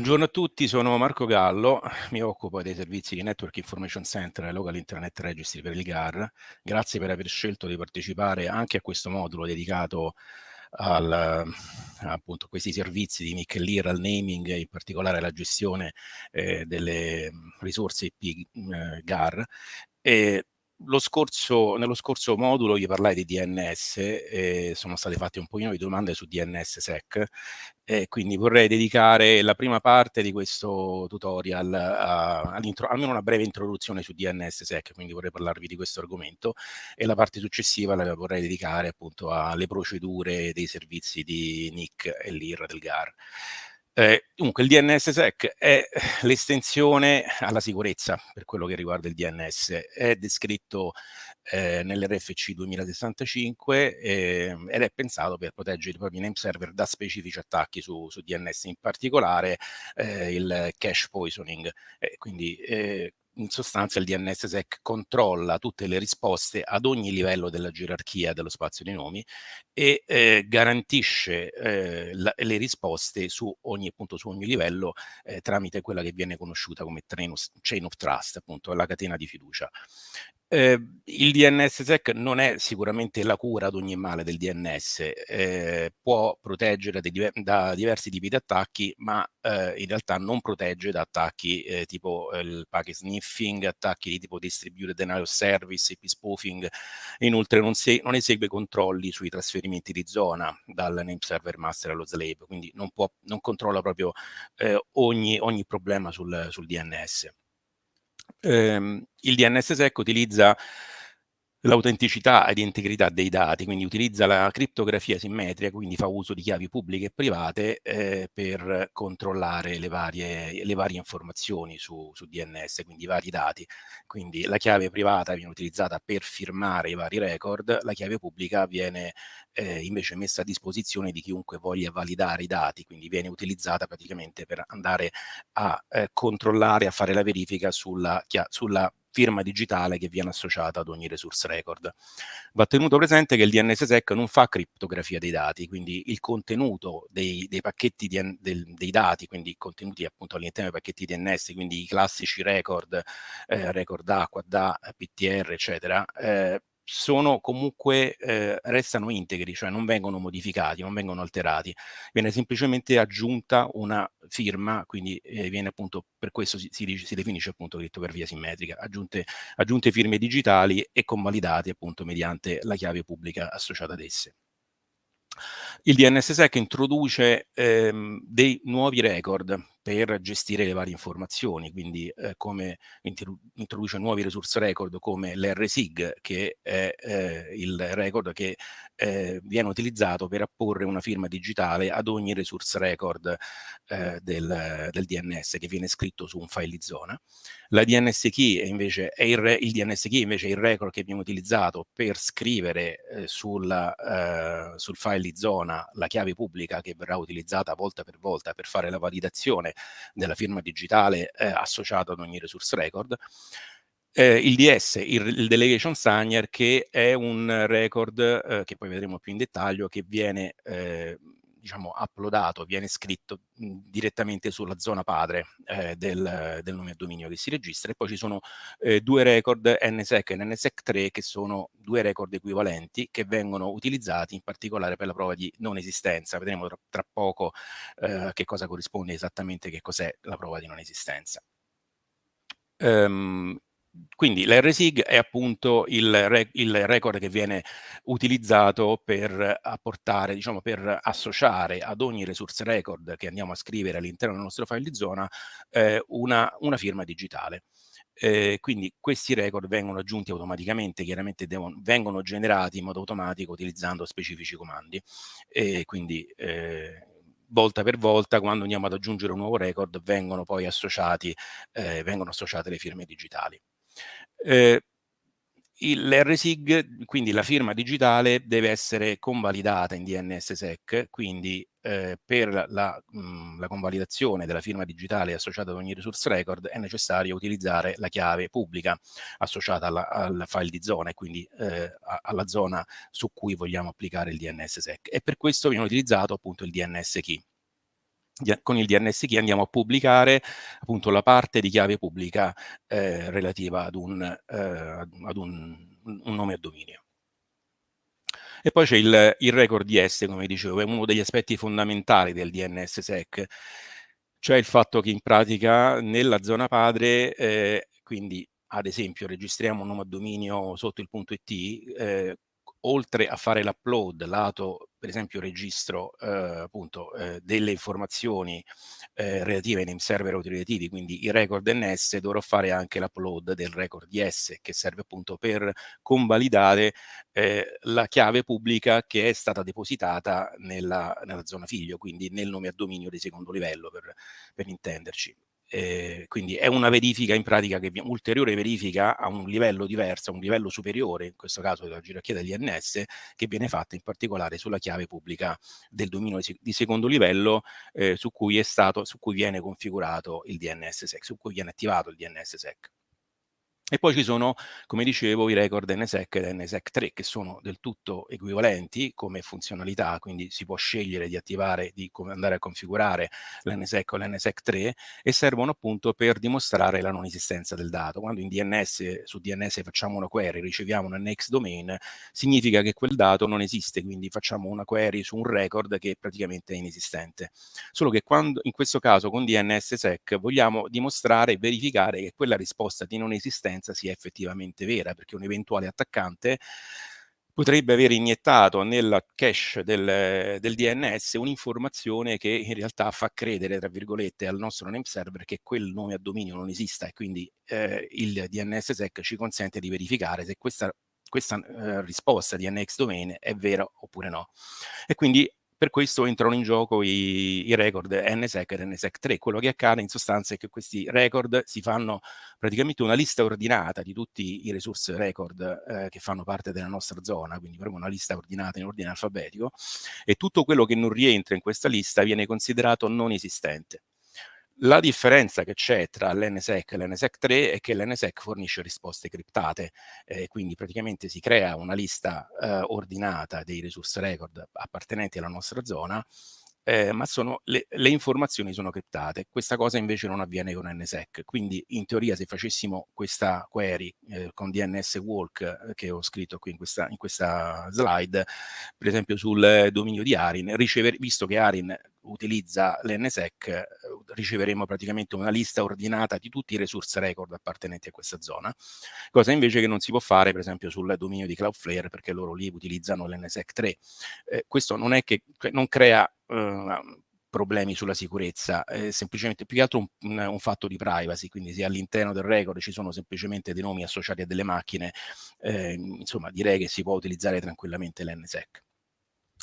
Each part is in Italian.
Buongiorno a tutti, sono Marco Gallo, mi occupo dei servizi di Network Information Center e Local Internet Registry per il GAR. Grazie per aver scelto di partecipare anche a questo modulo dedicato al, appunto, questi servizi di NIC LIR, al naming e in particolare alla gestione eh, delle risorse IP eh, GAR. E scorso, nello scorso modulo vi parlai di DNS e sono state fatte un pochino di domande su DNSSEC e quindi vorrei dedicare la prima parte di questo tutorial a, almeno una breve introduzione su DNSSEC, quindi vorrei parlarvi di questo argomento e la parte successiva la vorrei dedicare appunto alle procedure dei servizi di NIC e LIR del GAR. Eh, dunque il DNSSEC è l'estensione alla sicurezza per quello che riguarda il DNS, è descritto eh, nell'RFC 2065 eh, ed è pensato per proteggere i propri name server da specifici attacchi su, su DNS, in particolare eh, il cache poisoning, quindi eh, in sostanza il DNSSEC controlla tutte le risposte ad ogni livello della gerarchia dello spazio dei nomi e eh, garantisce eh, la, le risposte su ogni, appunto, su ogni livello eh, tramite quella che viene conosciuta come chain of trust, appunto la catena di fiducia. Eh, il DNSSEC non è sicuramente la cura ad ogni male del DNS, eh, può proteggere diver da diversi tipi di attacchi, ma eh, in realtà non protegge da attacchi eh, tipo eh, il packet sniffing, attacchi di tipo distributed denial of service, IP spoofing, inoltre non, non, esegue controlli sui trasferimenti di zona dal name server master allo slave, quindi non, può, non controlla proprio eh, ogni, ogni, problema sul, sul DNS ehm, il DNSSEC utilizza l'autenticità ed integrità dei dati, quindi utilizza la criptografia simmetrica, quindi fa uso di chiavi pubbliche e private eh, per controllare le varie, le varie informazioni su, su, DNS, quindi i vari dati. Quindi la chiave privata viene utilizzata per firmare i vari record, la chiave pubblica viene eh, invece messa a disposizione di chiunque voglia validare i dati, quindi viene utilizzata praticamente per andare a eh, controllare, a fare la verifica sulla, sulla firma digitale che viene associata ad ogni resource record. Va tenuto presente che il DNSSEC non fa criptografia dei dati, quindi il contenuto dei, dei pacchetti di, del, dei dati, quindi contenuti appunto all'interno dei pacchetti DNS, quindi i classici record, eh, record acqua, DA, PTR, eccetera, eh, sono comunque, eh, restano integri, cioè non vengono modificati, non vengono alterati, viene semplicemente aggiunta una firma, quindi eh, viene appunto, per questo si, si, si definisce appunto via simmetrica, aggiunte, aggiunte firme digitali e convalidate appunto mediante la chiave pubblica associata ad esse. Il DNSSEC introduce ehm, dei nuovi record per gestire le varie informazioni, quindi eh, come introduce nuovi resource record come l'RSIG, che è eh, il record che eh, viene utilizzato per apporre una firma digitale ad ogni resource record eh, del, del, DNS che viene scritto su un file di zona. La DNS key invece è il, re, il DNS key invece è il record che viene utilizzato per scrivere eh, sulla, eh, sul file di zona la chiave pubblica che verrà utilizzata volta per volta per fare la validazione della firma digitale eh, associata ad ogni resource record. Eh, il DS, il, il, Delegation Signer, che è un record eh, che poi vedremo più in dettaglio, che viene eh, diciamo, uploadato, viene scritto mh, direttamente sulla zona padre eh, del, del, nome a dominio che si registra e poi ci sono eh, due record NSEC e NSEC 3 che sono due record equivalenti che vengono utilizzati in particolare per la prova di non esistenza. Vedremo tra, tra poco eh, che cosa corrisponde esattamente, che cos'è la prova di non esistenza. Um, quindi l'RSIG è appunto il, re il, record che viene utilizzato per apportare, diciamo, per associare ad ogni resource record che andiamo a scrivere all'interno del nostro file di zona eh, una, una, firma digitale. Eh, quindi questi record vengono aggiunti automaticamente, chiaramente vengono generati in modo automatico utilizzando specifici comandi. E quindi eh, volta per volta quando andiamo ad aggiungere un nuovo record vengono poi associati, eh, vengono associate le firme digitali. Eh, L'RSIG, quindi la firma digitale, deve essere convalidata in DNSSEC, quindi eh, per la, mh, la, convalidazione della firma digitale associata ad ogni resource record è necessario utilizzare la chiave pubblica associata alla, al file di zona e quindi eh, alla zona su cui vogliamo applicare il DNSSEC e per questo viene utilizzato appunto il DNS key. Con il DNS key andiamo a pubblicare appunto la parte di chiave pubblica eh, relativa ad, un, eh, ad un, un, nome a dominio. E poi c'è il, il, record DS, come dicevo, è uno degli aspetti fondamentali del DNSSEC, cioè il fatto che in pratica nella zona padre, eh, quindi ad esempio registriamo un nome a dominio sotto il punto .it, eh, oltre a fare l'upload lato per esempio registro eh, appunto eh, delle informazioni eh, relative ai name server autorizzativi, quindi i record NS, dovrò fare anche l'upload del record DS che serve appunto per convalidare eh, la chiave pubblica che è stata depositata nella, nella, zona figlio, quindi nel nome a dominio di secondo livello per, per intenderci. Eh, quindi è una verifica in pratica che ulteriore verifica a un livello diverso, a un livello superiore, in questo caso della gerarchia degli NS, che viene fatta in particolare sulla chiave pubblica del dominio di secondo livello eh, su, cui stato, su cui viene configurato il DNSSEC, su cui viene attivato il DNSSEC. E poi ci sono, come dicevo, i record NSEC e NSEC 3 che sono del tutto equivalenti come funzionalità, quindi si può scegliere di attivare, di andare a configurare l'NSEC o l'NSEC 3 e servono appunto per dimostrare la non esistenza del dato. Quando in DNS, su DNS facciamo una query, riceviamo un NX domain, significa che quel dato non esiste, quindi facciamo una query su un record che praticamente è inesistente. Solo che quando, in questo caso con DNSSEC vogliamo dimostrare e verificare che quella risposta di non esistenza differenza sia effettivamente vera, perché un eventuale attaccante potrebbe aver iniettato nel cache del, del DNS un'informazione che in realtà fa credere, tra virgolette, al nostro name server che quel nome a dominio non esista e quindi eh, il DNSSEC ci consente di verificare se questa, questa eh, risposta di NX domain è vera oppure no. E quindi per questo entrano in gioco i, i record NSEC e NSEC 3. Quello che accade in sostanza è che questi record si fanno praticamente una lista ordinata di tutti i resource record eh, che fanno parte della nostra zona, quindi proprio una lista ordinata in ordine alfabetico, e tutto quello che non rientra in questa lista viene considerato non esistente. La differenza che c'è tra l'NSEC e l'NSEC 3 è che l'NSEC fornisce risposte criptate, eh, quindi praticamente si crea una lista eh, ordinata dei resource record appartenenti alla nostra zona eh, ma le, le, informazioni sono criptate. Questa cosa invece non avviene con NSEC, quindi in teoria se facessimo questa query eh, con DNS walk eh, che ho scritto qui in questa, in questa, slide, per esempio sul dominio di Arin, ricever, visto che Arin utilizza l'NSEC, eh, riceveremo praticamente una lista ordinata di tutti i resource record appartenenti a questa zona, cosa invece che non si può fare per esempio sul dominio di Cloudflare perché loro lì utilizzano l'NSEC 3. Eh, questo non è che cioè, non crea eh, problemi sulla sicurezza, è semplicemente più che altro un, un, fatto di privacy, quindi se all'interno del record ci sono semplicemente dei nomi associati a delle macchine, eh, insomma direi che si può utilizzare tranquillamente l'NSEC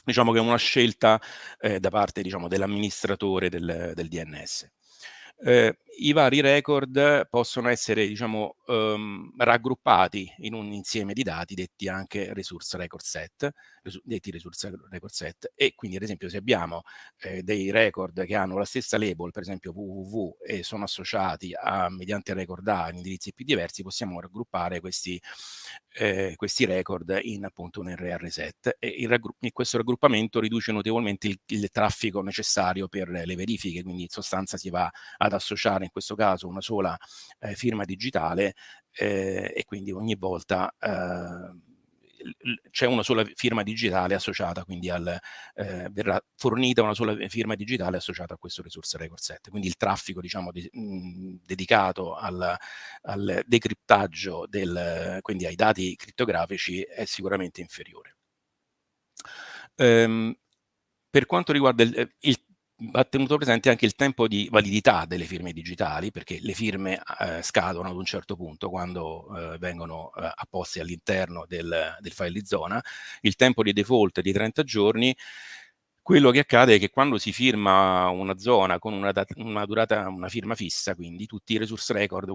diciamo che è una scelta eh, da parte diciamo, dell'amministratore del, del, DNS. Eh, I vari record possono essere diciamo, um, raggruppati in un insieme di dati detti anche resource record set, detti resource record set. E quindi ad esempio se abbiamo eh, dei record che hanno la stessa label, per esempio www e sono associati a mediante record A in indirizzi più diversi, possiamo raggruppare questi, eh, questi record in appunto un RR set. E il questo raggruppamento riduce notevolmente il, il traffico necessario per le verifiche, quindi in sostanza si va ad associare in questo caso una sola eh, firma digitale eh, e quindi ogni volta eh, c'è una sola firma digitale associata, quindi al, eh, verrà fornita una sola firma digitale associata a questo resource record set. Quindi il traffico diciamo, di, mh, dedicato al, al decriptaggio, del, quindi ai dati crittografici, è sicuramente inferiore. Um, per quanto riguarda il, il va tenuto presente anche il tempo di validità delle firme digitali, perché le firme eh, scadono ad un certo punto quando eh, vengono eh, apposte all'interno del, del, file di zona. Il tempo di default è di 30 giorni. Quello che accade è che quando si firma una zona con una, una durata, una firma fissa, quindi tutti i resource record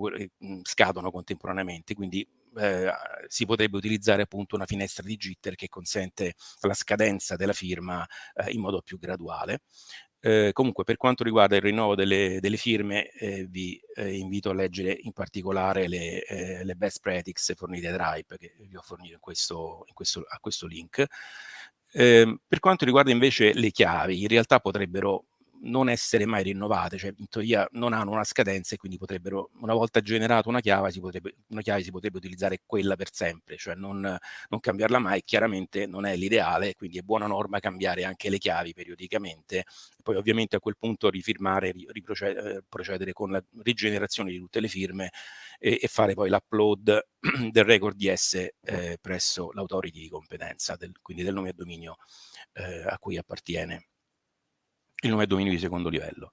mm, scadono contemporaneamente, quindi eh, si potrebbe utilizzare appunto una finestra di jitter che consente la scadenza della firma eh, in modo più graduale. Eh, comunque per quanto riguarda il rinnovo delle, delle firme eh, vi eh, invito a leggere in particolare le, eh, le, best practices fornite da Drive che vi ho fornito in questo, in questo, a questo link. Ehm, per quanto riguarda invece le chiavi, in realtà potrebbero non essere mai rinnovate, cioè in teoria non hanno una scadenza e quindi potrebbero, una volta generata una chiave, si potrebbe, una chiave si potrebbe utilizzare quella per sempre, cioè non, non cambiarla mai, chiaramente non è l'ideale, quindi è buona norma cambiare anche le chiavi periodicamente, poi ovviamente a quel punto rifirmare, eh, procedere con la rigenerazione di tutte le firme e, e fare poi l'upload del record DS eh, presso l'autority di competenza, del, quindi del nome a dominio eh, a cui appartiene il nome a dominio di secondo livello.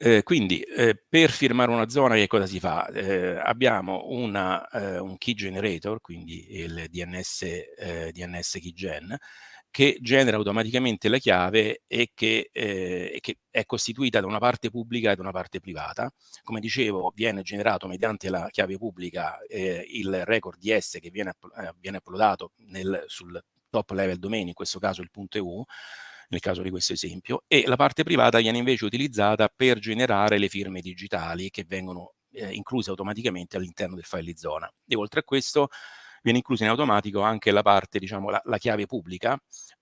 Eh, quindi eh, per firmare una zona che cosa si fa? Eh, abbiamo una, eh, un key generator, quindi il DNS, eh, DNS keygen, che genera automaticamente la chiave e che, eh, che, è costituita da una parte pubblica e da una parte privata. Come dicevo, viene generato mediante la chiave pubblica il record DS che viene, viene uploadato nel, sul top level domain, in questo caso il punto .eu, nel caso di questo esempio, e la parte privata viene invece utilizzata per generare le firme digitali che vengono eh, incluse automaticamente all'interno del file di zona. E oltre a questo viene inclusa in automatico anche la parte, diciamo, la, la chiave pubblica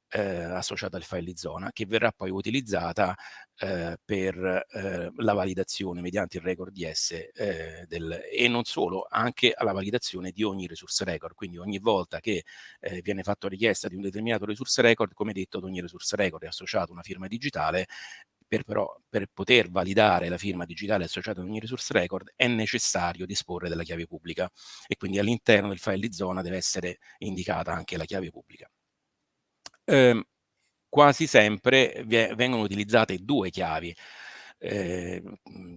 eh, associata al file di zona che verrà poi utilizzata eh, per eh, la validazione mediante il record DS eh, del, e non solo, anche alla validazione di ogni resource record, quindi ogni volta che eh, viene fatta richiesta di un determinato resource record, come detto ad ogni resource record è associata una firma digitale per, però, per poter validare la firma digitale associata ad ogni resource record è necessario disporre della chiave pubblica e quindi all'interno del file di zona deve essere indicata anche la chiave pubblica ehm, quasi sempre vengono utilizzate due chiavi. Eh,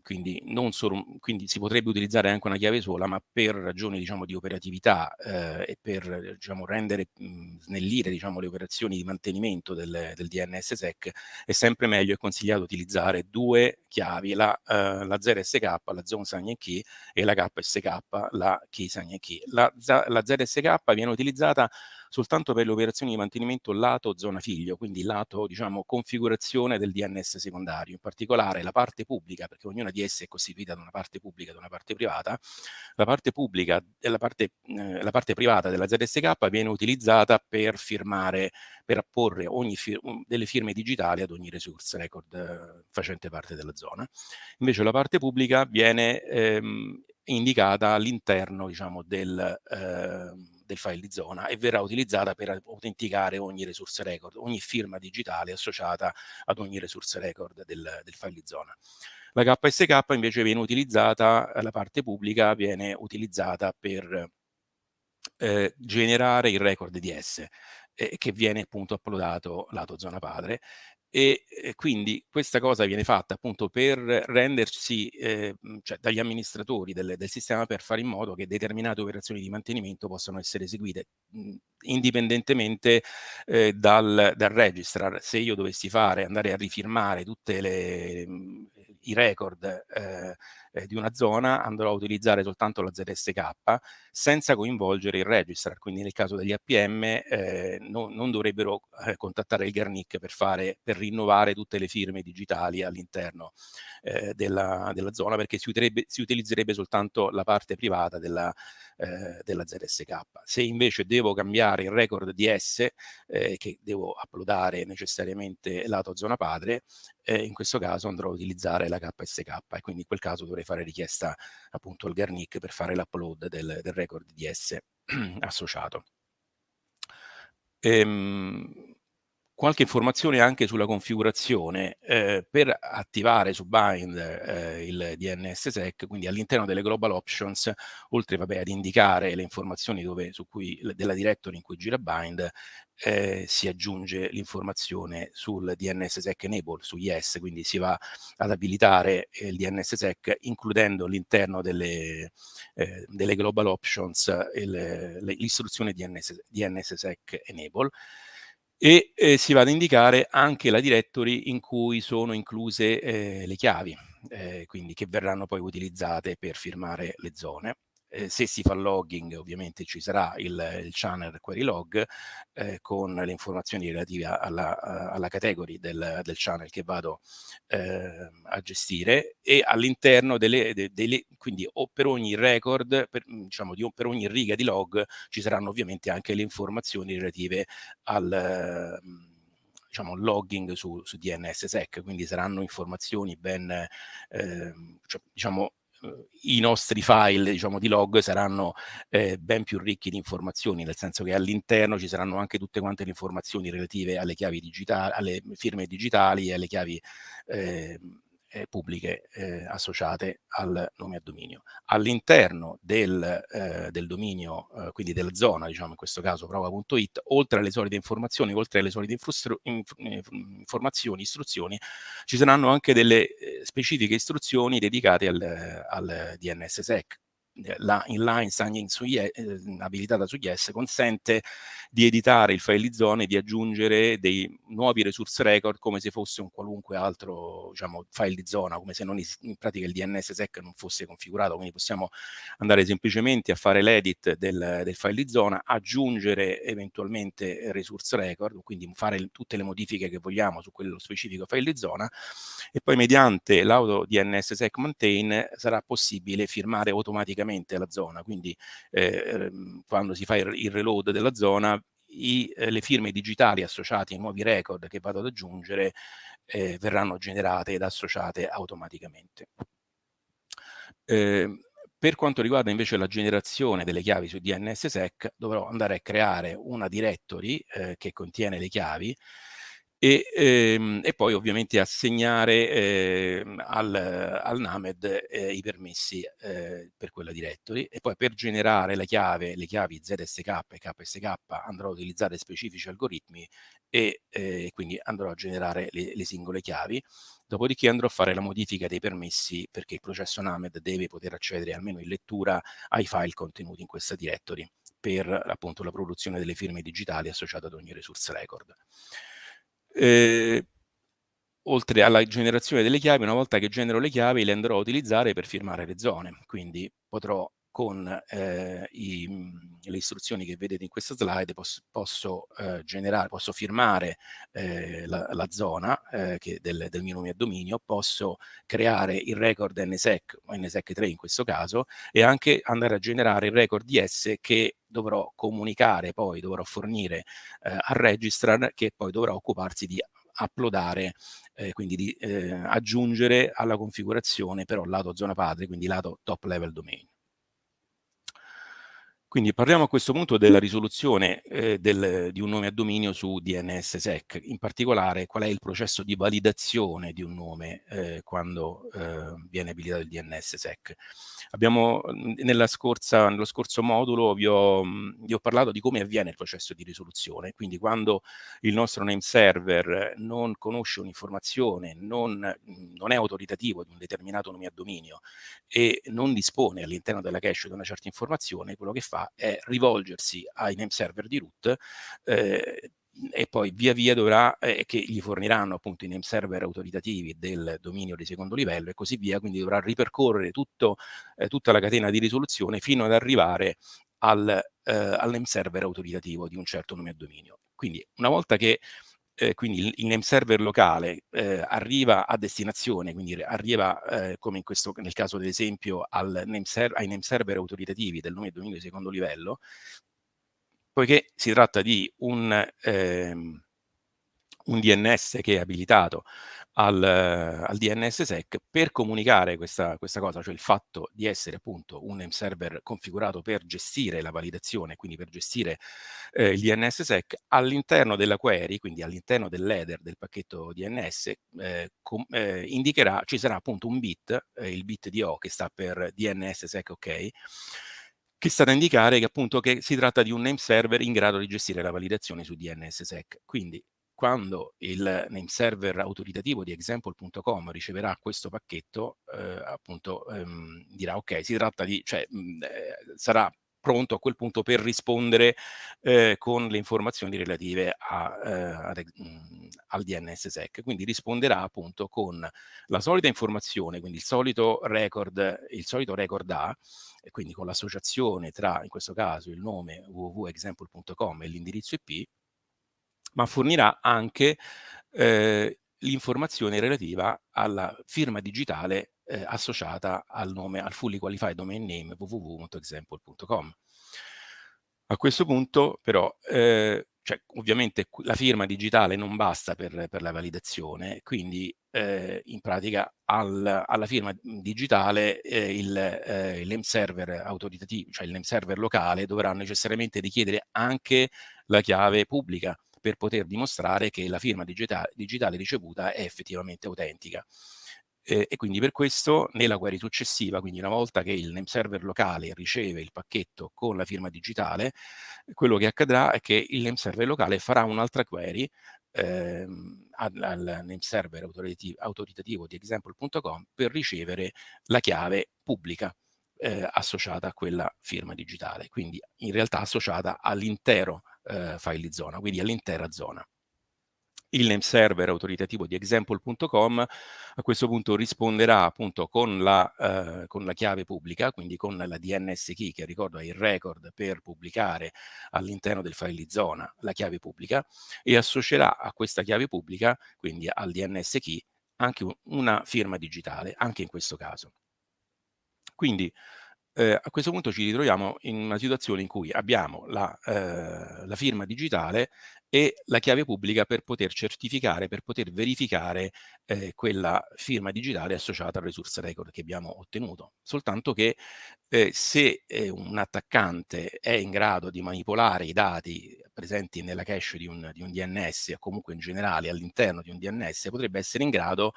quindi, solo, quindi, si potrebbe utilizzare anche una chiave sola, ma per ragioni diciamo, di operatività eh, e per diciamo, rendere, mh, snellire diciamo, le operazioni di mantenimento del, del DNSSEC, è sempre meglio e consigliato utilizzare due chiavi, la, uh, la 0SK, la Zone Sign Key, e la KSK, la Key Sign Key. La, la ZSK viene utilizzata soltanto per le operazioni di mantenimento lato zona figlio, quindi lato diciamo, configurazione del DNS secondario, in particolare la parte pubblica, perché ognuna di esse è costituita da una parte pubblica e da una parte privata, la parte pubblica e la parte, eh, la parte privata della ZSK viene utilizzata per firmare, per apporre ogni fir delle firme digitali ad ogni resource record eh, facente parte della zona. Invece la parte pubblica viene ehm, indicata all'interno diciamo, del, eh, del file di zona e verrà utilizzata per autenticare ogni resource record, ogni firma digitale associata ad ogni resource record del, del file di zona. La KSK invece viene utilizzata, la parte pubblica viene utilizzata per eh, generare il record DS eh, che viene appunto uploadato lato zona padre e, quindi questa cosa viene fatta appunto per rendersi, eh, cioè dagli amministratori del, del, sistema per fare in modo che determinate operazioni di mantenimento possano essere eseguite mh, indipendentemente eh, dal, dal, registrar. Se io dovessi fare, andare a rifirmare mh, i record eh, eh, di una zona andrò a utilizzare soltanto la ZSK senza coinvolgere il registrar, quindi nel caso degli APM eh, no, non dovrebbero eh, contattare il Garnic per, fare, per rinnovare tutte le firme digitali all'interno eh, della, della, zona perché si, si, utilizzerebbe soltanto la parte privata della, eh, della ZSK. Se invece devo cambiare il record DS eh, che devo uploadare necessariamente lato zona padre, in questo caso andrò a utilizzare la KSK e quindi in quel caso dovrei fare richiesta appunto al Garnic per fare l'upload del, del, record DS associato. Ehm, qualche informazione anche sulla configurazione eh, per attivare su Bind eh, il DNSSEC, quindi all'interno delle global options, oltre vabbè, ad indicare le informazioni dove, cui, della directory in cui gira Bind, eh, si aggiunge l'informazione sul DNSSEC enable, su yes, quindi si va ad abilitare il DNSSEC includendo all'interno delle, eh, delle global options l'istruzione DNS, DNSSEC enable e eh, si va ad indicare anche la directory in cui sono incluse eh, le chiavi, eh, quindi che verranno poi utilizzate per firmare le zone eh, se si fa logging ovviamente ci sarà il, il channel query log eh, con le informazioni relative alla, alla category del, del, channel che vado eh, a gestire e all'interno delle, de, delle, quindi per ogni record, per, diciamo di, per ogni riga di log ci saranno ovviamente anche le informazioni relative al diciamo, logging su, su DNSSEC, quindi saranno informazioni ben, eh, cioè, diciamo, i nostri file diciamo, di log saranno eh, ben più ricchi di informazioni, nel senso che all'interno ci saranno anche tutte quante le informazioni relative alle chiavi digitali, alle firme digitali e alle chiavi eh, eh, pubbliche eh, associate al nome a dominio. All'interno del, eh, del, dominio, eh, quindi della zona, diciamo in questo caso prova.it, oltre alle solite informazioni, oltre alle solite inf informazioni, istruzioni, ci saranno anche delle eh, specifiche istruzioni dedicate al, al DNSSEC, la inline signing su yes, eh, abilitata su Yes consente di editare il file di zone e di aggiungere dei nuovi resource record come se fosse un qualunque altro diciamo, file di zona, come se non in pratica il DNSSEC non fosse configurato, quindi possiamo andare semplicemente a fare l'edit del, del, file di zona, aggiungere eventualmente resource record, quindi fare tutte le modifiche che vogliamo su quello specifico file di zona e poi mediante l'auto DNSSEC maintain sarà possibile firmare automaticamente automaticamente la zona, quindi eh, ehm, quando si fa il, il reload della zona i, eh, le firme digitali associate ai nuovi record che vado ad aggiungere eh, verranno generate ed associate automaticamente. Eh, per quanto riguarda invece la generazione delle chiavi su DNSSEC dovrò andare a creare una directory eh, che contiene le chiavi e, ehm, e, poi ovviamente assegnare eh, al, al, NAMED eh, i permessi eh, per quella directory e poi per generare la chiave, le chiavi ZSK e KSK andrò a utilizzare specifici algoritmi e eh, quindi andrò a generare le, le, singole chiavi dopodiché andrò a fare la modifica dei permessi perché il processo NAMED deve poter accedere almeno in lettura ai file contenuti in questa directory per appunto la produzione delle firme digitali associate ad ogni resource record. Eh, oltre alla generazione delle chiavi, una volta che genero le chiavi le andrò a utilizzare per firmare le zone, quindi potrò con eh, i, le istruzioni che vedete in questa slide posso, posso eh, generare, posso firmare eh, la, la, zona eh, che del, del, mio nome a dominio, posso creare il record NSEC NSEC 3 in questo caso e anche andare a generare il record DS che dovrò comunicare poi, dovrò fornire eh, al registrar che poi dovrà occuparsi di uploadare, eh, quindi di eh, aggiungere alla configurazione però lato zona padre, quindi lato top level domain. Quindi parliamo a questo punto della risoluzione eh, del, di un nome a dominio su DNSSEC, in particolare qual è il processo di validazione di un nome eh, quando eh, viene abilitato il DNSSEC. Abbiamo, scorsa, nello scorso modulo vi ho, vi ho, parlato di come avviene il processo di risoluzione, quindi quando il nostro name server non conosce un'informazione, non, non è autoritativo di un determinato nome a dominio e non dispone all'interno della cache di una certa informazione, quello che fa fa è rivolgersi ai name server di root eh, e poi via via dovrà, eh, che gli forniranno appunto i name server autoritativi del dominio di secondo livello e così via, quindi dovrà ripercorrere tutto, eh, tutta la catena di risoluzione fino ad arrivare al, eh, al name server autoritativo di un certo nome a dominio. Quindi una volta che eh, quindi il, name server locale eh, arriva a destinazione, quindi arriva eh, come in questo, nel caso ad esempio al name ai name server autoritativi del nome e dominio di secondo livello, poiché si tratta di un, ehm, un DNS che è abilitato al, al DNSSEC per comunicare questa, questa, cosa, cioè il fatto di essere appunto un name server configurato per gestire la validazione, quindi per gestire eh, il DNSSEC all'interno della query, quindi all'interno dell'header del pacchetto DNS, eh, eh, indicherà, ci sarà appunto un bit, eh, il bit di O che sta per DNSSEC OK, che sta a indicare che appunto che si tratta di un name server in grado di gestire la validazione su DNSSEC. Quindi quando il name server autoritativo di example.com riceverà questo pacchetto, eh, appunto ehm, dirà ok, si tratta di, cioè mh, eh, sarà pronto a quel punto per rispondere eh, con le informazioni relative a, eh, ad, mh, al DNSSEC. Quindi risponderà appunto con la solita informazione, quindi il solito record, il solito record A, e quindi con l'associazione tra, in questo caso, il nome www.example.com e l'indirizzo IP, ma fornirà anche eh, l'informazione relativa alla firma digitale eh, associata al nome, al fully qualified domain name www.example.com. A questo punto però eh, cioè, ovviamente la firma digitale non basta per, per la validazione, quindi eh, in pratica al, alla firma digitale eh, il, eh, il name server autoritativo, cioè il name server locale dovrà necessariamente richiedere anche la chiave pubblica per poter dimostrare che la firma digitale, digitale ricevuta è effettivamente autentica. Eh, e quindi per questo nella query successiva, quindi una volta che il name server locale riceve il pacchetto con la firma digitale, quello che accadrà è che il name server locale farà un'altra query ehm, al, al, name server autoritativo, autoritativo di example.com per ricevere la chiave pubblica eh, associata a quella firma digitale, quindi in realtà associata all'intero eh, file zona, quindi all'intera zona il name server autoritativo di example.com a questo punto risponderà appunto con la, eh, con la, chiave pubblica, quindi con la DNS key che ricordo è il record per pubblicare all'interno del file zona la chiave pubblica e associerà a questa chiave pubblica, quindi al DNS key, anche una firma digitale, anche in questo caso. Quindi eh, a questo punto ci ritroviamo in una situazione in cui abbiamo la, eh, la firma digitale e la chiave pubblica per poter certificare, per poter verificare eh, quella firma digitale associata al resource record che abbiamo ottenuto. Soltanto che eh, se eh, un attaccante è in grado di manipolare i dati presenti nella cache di un, di un DNS o comunque in generale all'interno di un DNS, potrebbe essere in grado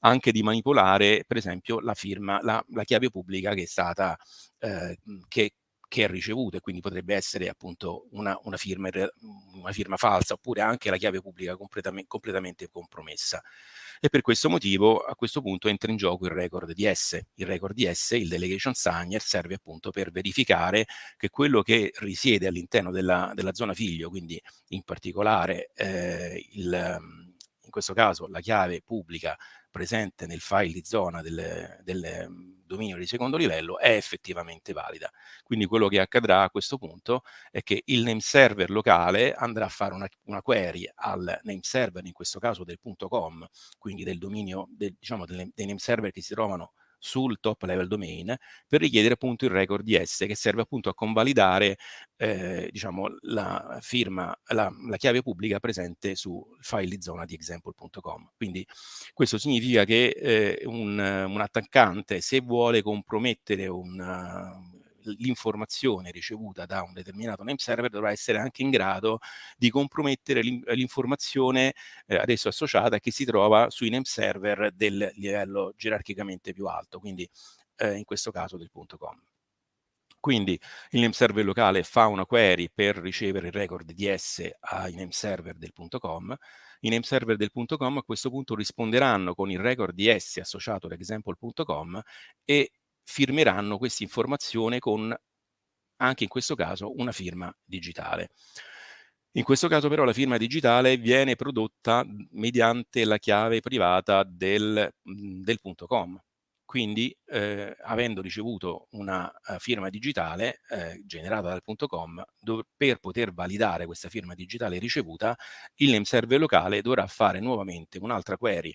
anche di manipolare per esempio la firma, la, la chiave pubblica che è stata, eh, che, che è ricevuto e quindi potrebbe essere appunto una, una, firma, una firma falsa oppure anche la chiave pubblica completamente, completamente compromessa. E per questo motivo a questo punto entra in gioco il record di S. Il record di S, il delegation signer, serve appunto per verificare che quello che risiede all'interno della, della, zona figlio, quindi in particolare eh, il, in questo caso la chiave pubblica presente nel file di zona del, del mm, dominio di secondo livello è effettivamente valida. Quindi quello che accadrà a questo punto è che il name server locale andrà a fare una, una query al name server, in questo caso del .com, quindi del dominio, del, diciamo, dei name server che si trovano sul top level domain per richiedere appunto il record di S che serve appunto a convalidare eh, diciamo la firma, la, la, chiave pubblica presente sul file di zona di example.com. Quindi questo significa che eh, un, un, attaccante se vuole compromettere un l'informazione ricevuta da un determinato name server dovrà essere anche in grado di compromettere l'informazione eh, adesso associata che si trova sui name server del livello gerarchicamente più alto, quindi eh, in questo caso del .com. Quindi il name server locale fa una query per ricevere il record di S ai name server del punto .com. I name server del punto .com a questo punto risponderanno con il record di S associato ad example.com e firmeranno questa informazione con, anche in questo caso, una firma digitale. In questo caso però la firma digitale viene prodotta mediante la chiave privata del, del punto .com. Quindi, eh, avendo ricevuto una uh, firma digitale eh, generata dal punto .com, per poter validare questa firma digitale ricevuta, il name server locale dovrà fare nuovamente un'altra query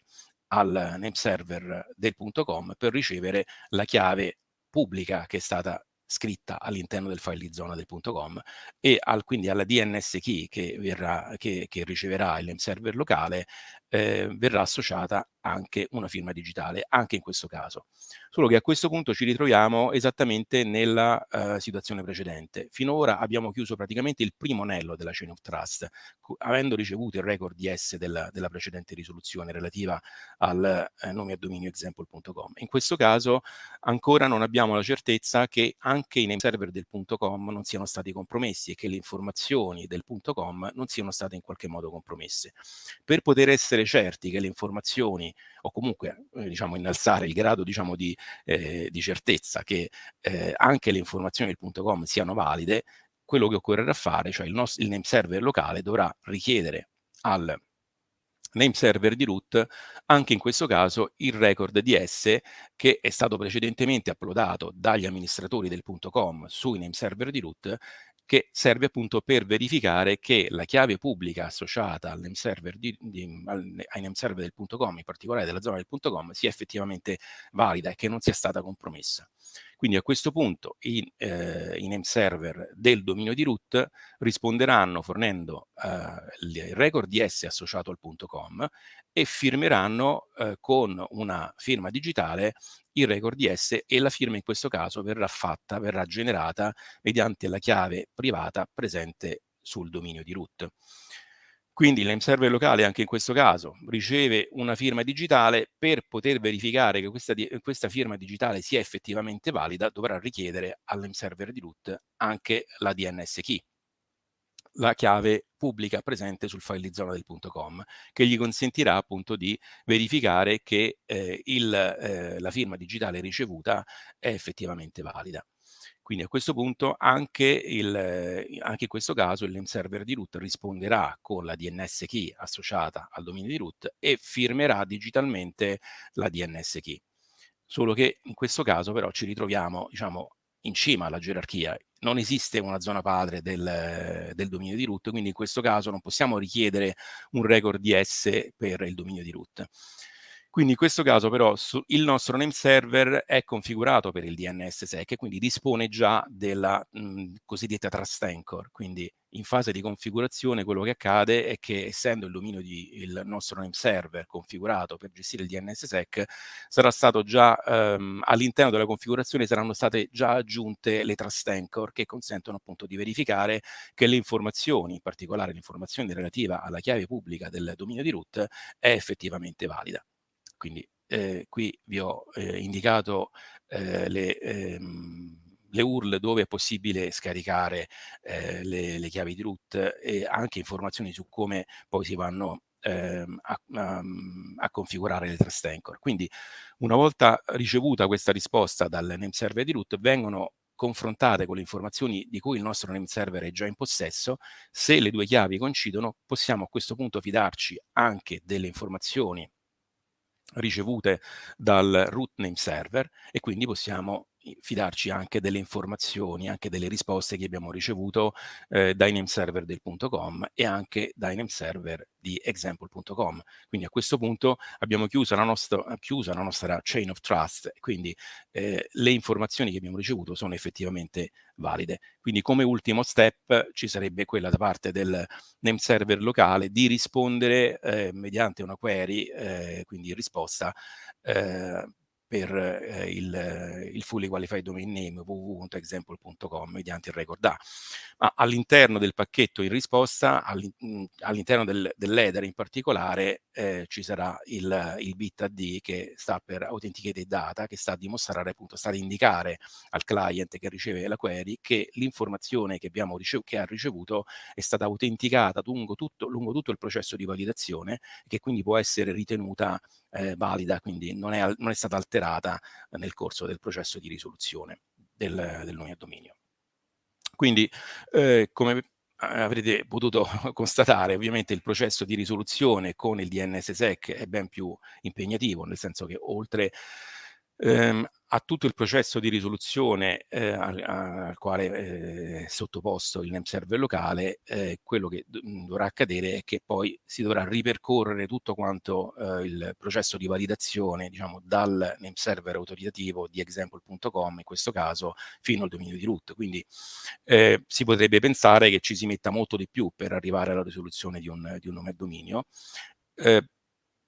al name server del punto .com per ricevere la chiave pubblica che è stata scritta all'interno del file di zona del .com e al, quindi alla DNS key che, verrà, che, che riceverà il name server locale eh, verrà associata anche una firma digitale, anche in questo caso. Solo che a questo punto ci ritroviamo esattamente nella uh, situazione precedente. Finora abbiamo chiuso praticamente il primo anello della chain of trust, avendo ricevuto il record di S della, della precedente risoluzione relativa al eh, nome a dominio example.com. In questo caso ancora non abbiamo la certezza che anche i name server del .com non siano stati compromessi e che le informazioni del .com non siano state in qualche modo compromesse. Per poter essere certi che le informazioni o comunque eh, diciamo, innalzare il grado diciamo, di, eh, di, certezza che eh, anche le informazioni del punto .com siano valide, quello che occorrerà fare, cioè il, nostro, il name server locale dovrà richiedere al name server di root, anche in questo caso il record di S che è stato precedentemente uploadato dagli amministratori del .com sui name server di root che serve appunto per verificare che la chiave pubblica associata name server di, di, al, ai name server del punto .com, in particolare della zona del punto .com, sia effettivamente valida e che non sia stata compromessa. Quindi a questo punto i, eh, i name server del dominio di root risponderanno fornendo eh, il record DS associato al punto .com e firmeranno eh, con una firma digitale il record DS e la firma in questo caso verrà fatta, verrà generata mediante la chiave privata presente sul dominio di root. Quindi name server locale anche in questo caso riceve una firma digitale per poter verificare che questa, questa firma digitale sia effettivamente valida dovrà richiedere al name server di root anche la DNS key la chiave pubblica presente sul file di zona del punto .com che gli consentirà appunto di verificare che eh, il, eh, la firma digitale ricevuta è effettivamente valida. Quindi a questo punto anche, il, anche, in questo caso il name server di root risponderà con la DNS key associata al dominio di root e firmerà digitalmente la DNS key. Solo che in questo caso però ci ritroviamo diciamo, in cima alla gerarchia. Non esiste una zona padre del, del, dominio di root, quindi in questo caso non possiamo richiedere un record DS per il dominio di root. Quindi in questo caso però su, il nostro name server è configurato per il DNSSEC e quindi dispone già della mh, cosiddetta trust anchor. Quindi in fase di configurazione quello che accade è che essendo il dominio di il nostro name server configurato per gestire il DNSSEC sarà stato già ehm, all'interno della configurazione saranno state già aggiunte le trust anchor che consentono appunto di verificare che le informazioni, in particolare l'informazione relativa alla chiave pubblica del dominio di root è effettivamente valida. Quindi eh, qui vi ho eh, indicato eh, le, ehm, le, URL dove è possibile scaricare eh, le, le, chiavi di root e anche informazioni su come poi si vanno ehm, a, a, a, configurare le trust anchor. Quindi una volta ricevuta questa risposta dal name server di root vengono confrontate con le informazioni di cui il nostro name server è già in possesso, se le due chiavi coincidono possiamo a questo punto fidarci anche delle informazioni ricevute dal root name server e quindi possiamo fidarci anche delle informazioni, anche delle risposte che abbiamo ricevuto eh, dai name server del .com e anche dai name server di example.com. Quindi a questo punto abbiamo chiuso la nostra, chiusa la nostra chain of trust, quindi eh, le informazioni che abbiamo ricevuto sono effettivamente valide. Quindi come ultimo step ci sarebbe quella da parte del name server locale di rispondere eh, mediante una query, eh, quindi risposta, eh, per eh, il, il, fully qualified domain name www.example.com mediante il record A. Ma all'interno del pacchetto in risposta, all'interno del, dell'header in particolare, eh, ci sarà il, il bit AD che sta per Authenticated Data, che sta a dimostrare, appunto, sta ad indicare al client che riceve la query che l'informazione che, abbiamo che ha ricevuto è stata autenticata lungo tutto, lungo tutto il processo di validazione, che quindi può essere ritenuta eh, valida, quindi non è, non è, stata alterata nel corso del processo di risoluzione del, del nome a dominio. Quindi, eh, come avrete potuto constatare, ovviamente il processo di risoluzione con il DNSSEC è ben più impegnativo, nel senso che oltre ehm, a tutto il processo di risoluzione eh, al, al, quale eh, è sottoposto il name server locale, eh, quello che dovrà accadere è che poi si dovrà ripercorrere tutto quanto eh, il processo di validazione, diciamo, dal name server autoritativo di example.com, in questo caso, fino al dominio di root. Quindi eh, si potrebbe pensare che ci si metta molto di più per arrivare alla risoluzione di un, di un nome a dominio. Eh,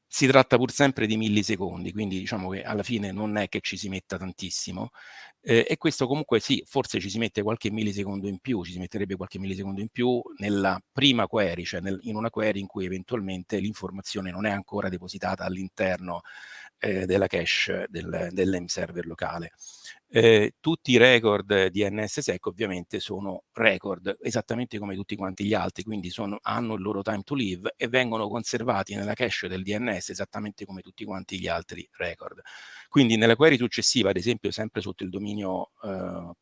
si tratta pur sempre di millisecondi, quindi diciamo che alla fine non è che ci si metta tantissimo eh, e questo comunque sì, forse ci si mette qualche millisecondo in più, ci si metterebbe qualche millisecondo in più nella prima query, cioè nel, in una query in cui eventualmente l'informazione non è ancora depositata all'interno eh, della cache del, dell'em server locale. Eh, tutti i record di NSSEC ovviamente sono record esattamente come tutti quanti gli altri, quindi sono, hanno il loro time to live e vengono conservati nella cache del DNS esattamente come tutti quanti gli altri record. Quindi nella query successiva, ad esempio sempre sotto il dominio eh,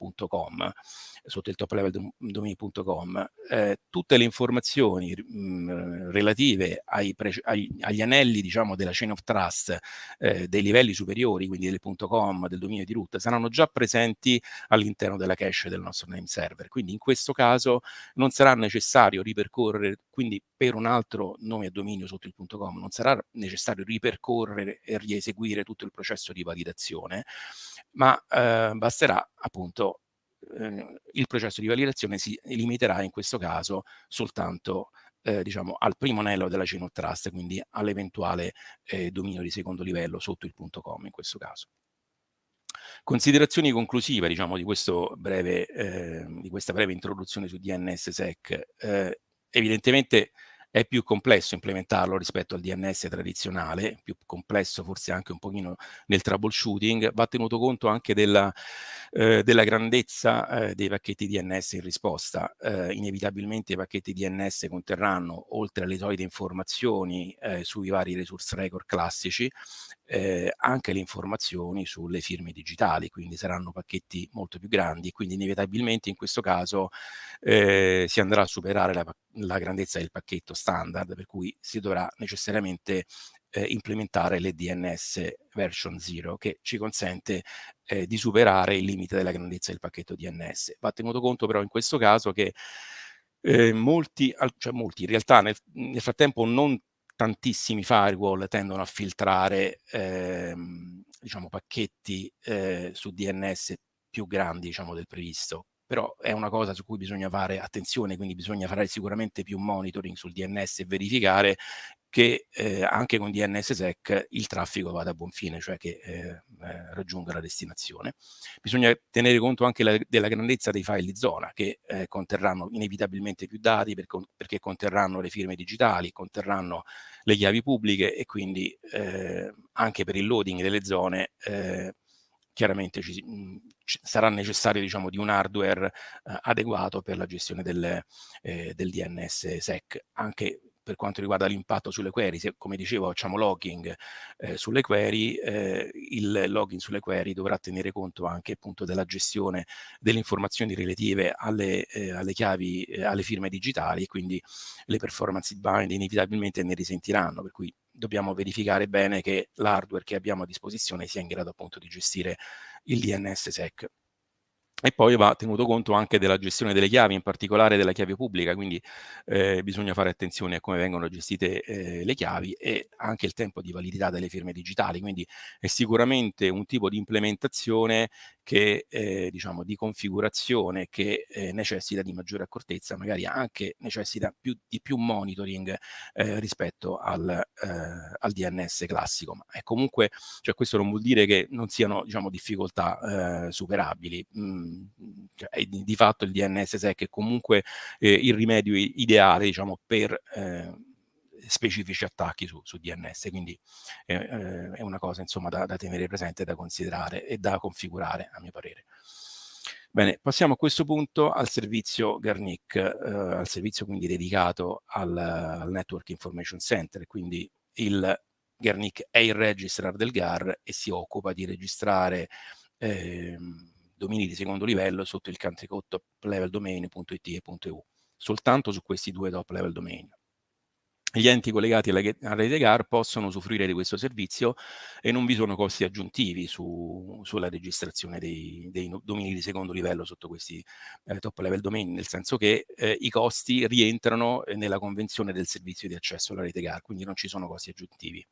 sotto il top level domain.com, eh, tutte le informazioni mh, relative ai agli, agli, anelli diciamo, della chain of trust eh, dei livelli superiori, quindi del .com, del dominio di root, saranno già presenti all'interno della cache del nostro name server. Quindi in questo caso non sarà necessario ripercorrere, quindi per un altro nome a dominio sotto il .com, non sarà necessario ripercorrere e rieseguire tutto il processo di validazione, ma eh, basterà appunto eh, il processo di validazione si limiterà in questo caso soltanto eh, diciamo, al primo anello della chain of trust, quindi all'eventuale eh, dominio di secondo livello sotto il punto com in questo caso. Considerazioni conclusive diciamo, di, breve, eh, di, questa breve introduzione su DNSSEC. Eh, evidentemente è più complesso implementarlo rispetto al DNS tradizionale, più complesso forse anche un pochino nel troubleshooting, va tenuto conto anche della, eh, della grandezza eh, dei pacchetti DNS in risposta. Eh, inevitabilmente i pacchetti DNS conterranno, oltre alle solite informazioni eh, sui vari resource record classici, eh, anche le informazioni sulle firme digitali, quindi saranno pacchetti molto più grandi, quindi inevitabilmente in questo caso eh, si andrà a superare la, la grandezza del pacchetto standard, per cui si dovrà necessariamente eh, implementare le DNS version 0 che ci consente eh, di superare il limite della grandezza del pacchetto DNS. Va tenuto conto però in questo caso che eh, molti, cioè molti, in realtà nel, nel, frattempo non tantissimi firewall tendono a filtrare ehm, diciamo, pacchetti eh, su DNS più grandi diciamo, del previsto. Però è una cosa su cui bisogna fare attenzione, quindi bisogna fare sicuramente più monitoring sul DNS e verificare che eh, anche con DNSSEC il traffico vada a buon fine, cioè che eh, eh, raggiunga la destinazione. Bisogna tenere conto anche la, della grandezza dei file di zona che eh, conterranno inevitabilmente più dati per, perché conterranno le firme digitali, conterranno le chiavi pubbliche e quindi eh, anche per il loading delle zone eh, chiaramente ci, ci sarà necessario diciamo, di un hardware eh, adeguato per la gestione del, eh, del DNS-SEC, anche per quanto riguarda l'impatto sulle query, se come dicevo facciamo logging eh, sulle query, eh, il login sulle query dovrà tenere conto anche appunto della gestione delle informazioni relative alle, eh, alle chiavi, eh, alle firme digitali quindi le performance bind inevitabilmente ne risentiranno, per cui dobbiamo verificare bene che l'hardware che abbiamo a disposizione sia in grado appunto di gestire il DNSSEC. E poi va tenuto conto anche della gestione delle chiavi, in particolare della chiave pubblica, quindi eh, bisogna fare attenzione a come vengono gestite eh, le chiavi e anche il tempo di validità delle firme digitali, quindi è sicuramente un tipo di implementazione che, eh, diciamo, di configurazione che eh, necessita di maggiore accortezza, magari anche necessita più, di più monitoring eh, rispetto al, eh, al, DNS classico. Ma è comunque, cioè questo non vuol dire che non siano diciamo, difficoltà eh, superabili. Mm, cioè, di, di, fatto il DNS SEC è comunque eh, il rimedio ideale diciamo, per specifici attacchi su, su DNS, quindi eh, è una cosa insomma da, da tenere presente, da considerare e da configurare a mio parere. Bene, passiamo a questo punto al servizio Garnic, eh, al servizio quindi dedicato al, al, Network Information Center, quindi il Garnic è il registrar del GAR e si occupa di registrare eh, domini di secondo livello sotto il country code top level domain.it e .eu, soltanto su questi due top level domain gli enti collegati alla, alla rete GAR possono usufruire di questo servizio e non vi sono costi aggiuntivi su, sulla registrazione dei, dei, domini di secondo livello sotto questi eh, top level domain, nel senso che eh, i costi rientrano nella convenzione del servizio di accesso alla rete GAR, quindi non ci sono costi aggiuntivi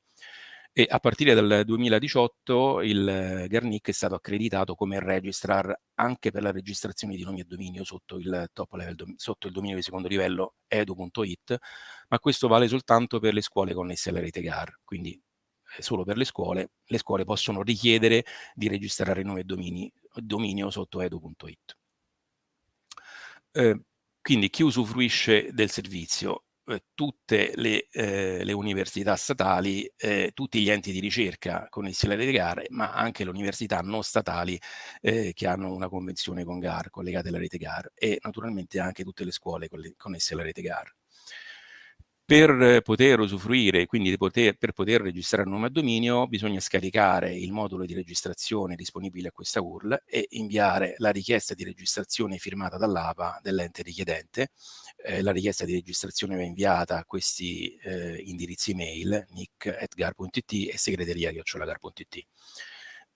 e a partire dal 2018 il Garnic è stato accreditato come registrar anche per la registrazione di nomi e dominio sotto il, level, sotto il dominio di secondo livello edu.it, ma questo vale soltanto per le scuole connesse alla rete GAR, quindi eh, solo per le scuole, le scuole possono richiedere di registrare nome e domini, dominio sotto edu.it. Eh, quindi chi usufruisce del servizio eh, tutte le, eh, le, università statali, eh, tutti gli enti di ricerca connessi alle rete GAR, ma anche le università non statali eh, che hanno una convenzione con GAR, collegate alla rete GAR, e naturalmente anche tutte le scuole connesse alla rete GAR per poter usufruire, quindi poter, per poter registrare un nome a dominio, bisogna scaricare il modulo di registrazione disponibile a questa URL e inviare la richiesta di registrazione firmata dall'APA dell'ente richiedente. Eh, la richiesta di registrazione va inviata a questi eh, indirizzi mail, nick.gar.it e segreteria.gar.it.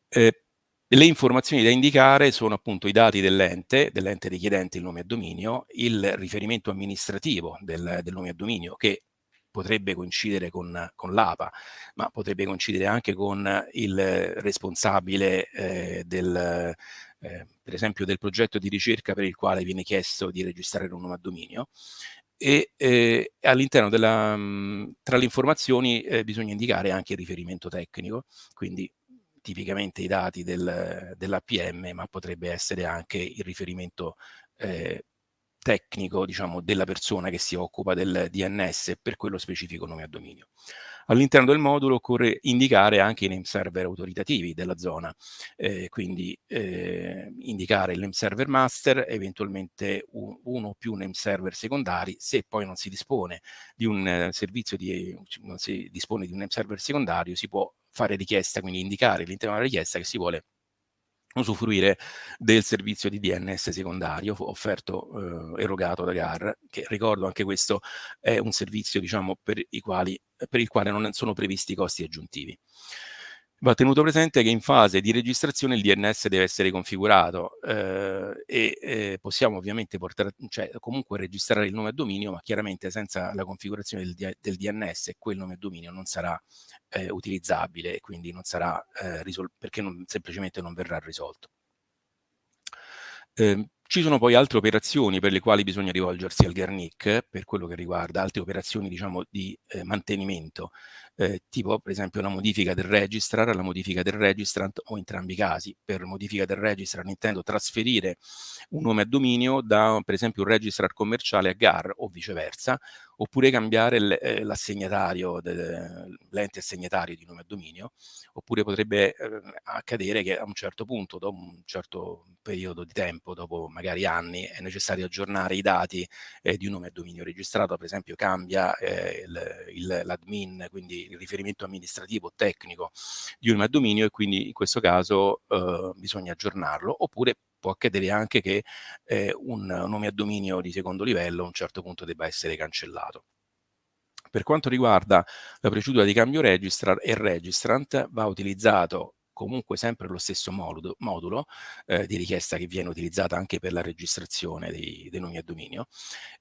Eh, le informazioni da indicare sono appunto i dati dell'ente, dell'ente richiedente il nome a dominio, il riferimento amministrativo del, del nome a dominio che potrebbe coincidere con, con l'APA, ma potrebbe coincidere anche con il responsabile eh, del, eh, per esempio del progetto di ricerca per il quale viene chiesto di registrare un nome a dominio e eh, all'interno della, tra le informazioni eh, bisogna indicare anche il riferimento tecnico, quindi tipicamente i dati del, dell'APM, ma potrebbe essere anche il riferimento eh, tecnico diciamo, della persona che si occupa del DNS per quello specifico nome a dominio. All'interno del modulo occorre indicare anche i name server autoritativi della zona, eh, quindi eh, indicare il name server master, eventualmente un, uno o più name server secondari, se poi non si dispone di un eh, servizio di, non si dispone di un name server secondario, si può fare richiesta, quindi indicare all'interno della richiesta che si vuole usufruire del servizio di DNS secondario offerto, eh, erogato da GAR, che ricordo anche questo è un servizio diciamo, per, quali, per il quale non sono previsti costi aggiuntivi. Va tenuto presente che in fase di registrazione il DNS deve essere configurato eh, e eh, possiamo ovviamente portare, cioè comunque registrare il nome a dominio, ma chiaramente senza la configurazione del, del DNS quel nome a dominio non sarà eh, utilizzabile e quindi non sarà eh, risolto perché non, semplicemente non verrà risolto. Eh, ci sono poi altre operazioni per le quali bisogna rivolgersi al Garnic, per quello che riguarda altre operazioni diciamo, di eh, mantenimento, eh, tipo per esempio la modifica del registrar, la modifica del registrant o entrambi i casi. Per modifica del registrar intendo trasferire un nome a dominio da per esempio un registrar commerciale a GAR o viceversa, oppure cambiare eh, l'assegnatario, l'ente assegnatario di nome a dominio, oppure potrebbe eh, accadere che a un certo punto, dopo un certo periodo di tempo, dopo magari anni, è necessario aggiornare i dati eh, di un nome a dominio registrato, per esempio cambia eh, l'admin, quindi riferimento amministrativo tecnico di un dominio e quindi in questo caso eh, bisogna aggiornarlo, oppure può accadere anche che eh, un nome a dominio di secondo livello a un certo punto debba essere cancellato. Per quanto riguarda la procedura di cambio registrar e registrant va utilizzato comunque sempre lo stesso modulo, modulo eh, di richiesta che viene utilizzata anche per la registrazione dei, dei nomi a dominio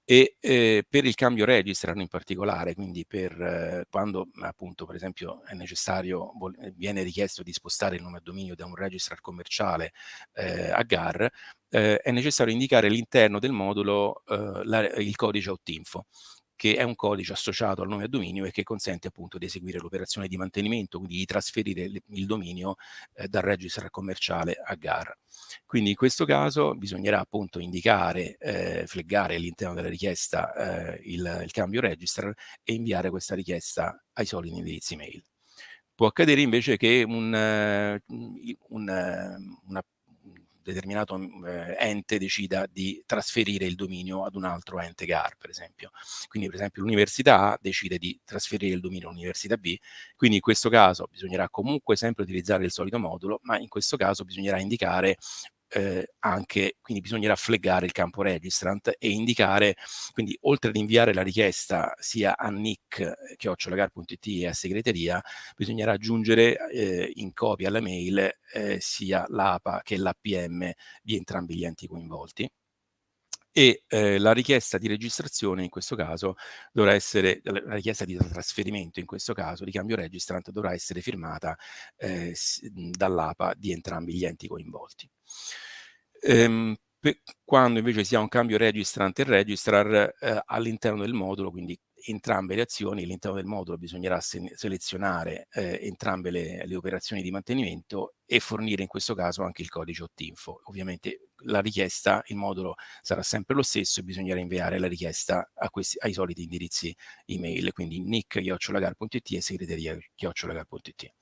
e eh, per il cambio registrano in particolare, quindi per eh, quando appunto per esempio è necessario, viene richiesto di spostare il nome a dominio da un registrar commerciale eh, a GAR, eh, è necessario indicare all'interno del modulo eh, la, il codice outinfo che è un codice associato al nome a dominio e che consente appunto di eseguire l'operazione di mantenimento, quindi di trasferire il dominio eh, dal registrar commerciale a GAR. Quindi in questo caso bisognerà appunto indicare, eh, fleggare all'interno della richiesta eh, il, il, cambio registrar e inviare questa richiesta ai soliti indirizzi mail. Può accadere invece che un, uh, un, uh, una determinato eh, ente decida di trasferire il dominio ad un altro ente GAR, per esempio. Quindi, per esempio, l'università A decide di trasferire il dominio all'università B, quindi in questo caso bisognerà comunque sempre utilizzare il solito modulo, ma in questo caso bisognerà indicare eh, anche, quindi bisognerà fleggare il campo registrant e indicare, quindi oltre ad inviare la richiesta sia a nick chiocciolagar.it e a segreteria, bisognerà aggiungere eh, in copia alla mail eh, sia l'APA che l'APM di entrambi gli enti coinvolti e eh, la richiesta di registrazione in questo caso dovrà essere, la richiesta di trasferimento in questo caso di cambio registrant dovrà essere firmata eh, dall'APA di entrambi gli enti coinvolti. Ehm, quando invece si ha un cambio registrant e registrar eh, all'interno del modulo, quindi entrambe le azioni, all'interno del modulo bisognerà se selezionare eh, entrambe le, le, operazioni di mantenimento e fornire in questo caso anche il codice OTINFO. Ovviamente la richiesta, il modulo sarà sempre lo stesso e bisognerà inviare la richiesta questi, ai soliti indirizzi email, quindi nick.it e segreteria.it.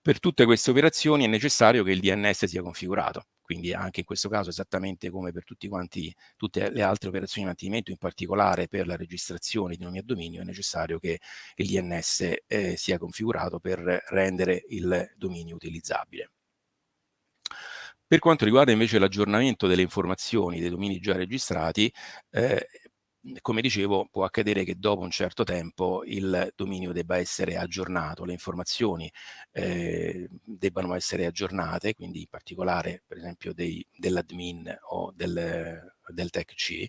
Per tutte queste operazioni è necessario che il DNS sia configurato quindi anche in questo caso esattamente come per quanti, tutte le altre operazioni di mantenimento, in particolare per la registrazione di nomi a dominio, è necessario che il DNS eh, sia configurato per rendere il dominio utilizzabile. Per quanto riguarda invece l'aggiornamento delle informazioni dei domini già registrati, eh, come dicevo, può accadere che dopo un certo tempo il dominio debba essere aggiornato, le informazioni eh, debbano essere aggiornate, quindi in particolare per esempio dell'admin o del, del TEC-C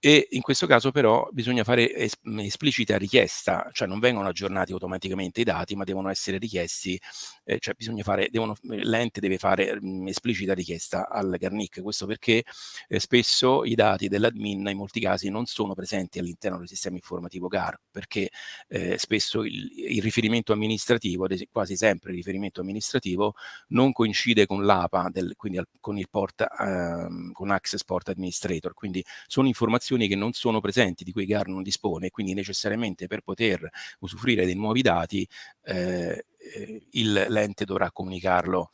e in questo caso però bisogna fare es esplicita richiesta, cioè non vengono aggiornati automaticamente i dati, ma devono essere richiesti, eh, cioè bisogna fare, l'ente deve fare mh, esplicita richiesta al Garnic, questo perché eh, spesso i dati dell'admin in molti casi non sono presenti all'interno del sistema informativo GAR, perché eh, spesso il, il, riferimento amministrativo, quasi sempre il riferimento amministrativo, non coincide con l'APA, quindi al, con il port, ehm, con Access Port Administrator, quindi sono informazioni che non sono presenti, di cui GAR non dispone, quindi necessariamente per poter usufruire dei nuovi dati eh, eh l'ente dovrà comunicarlo,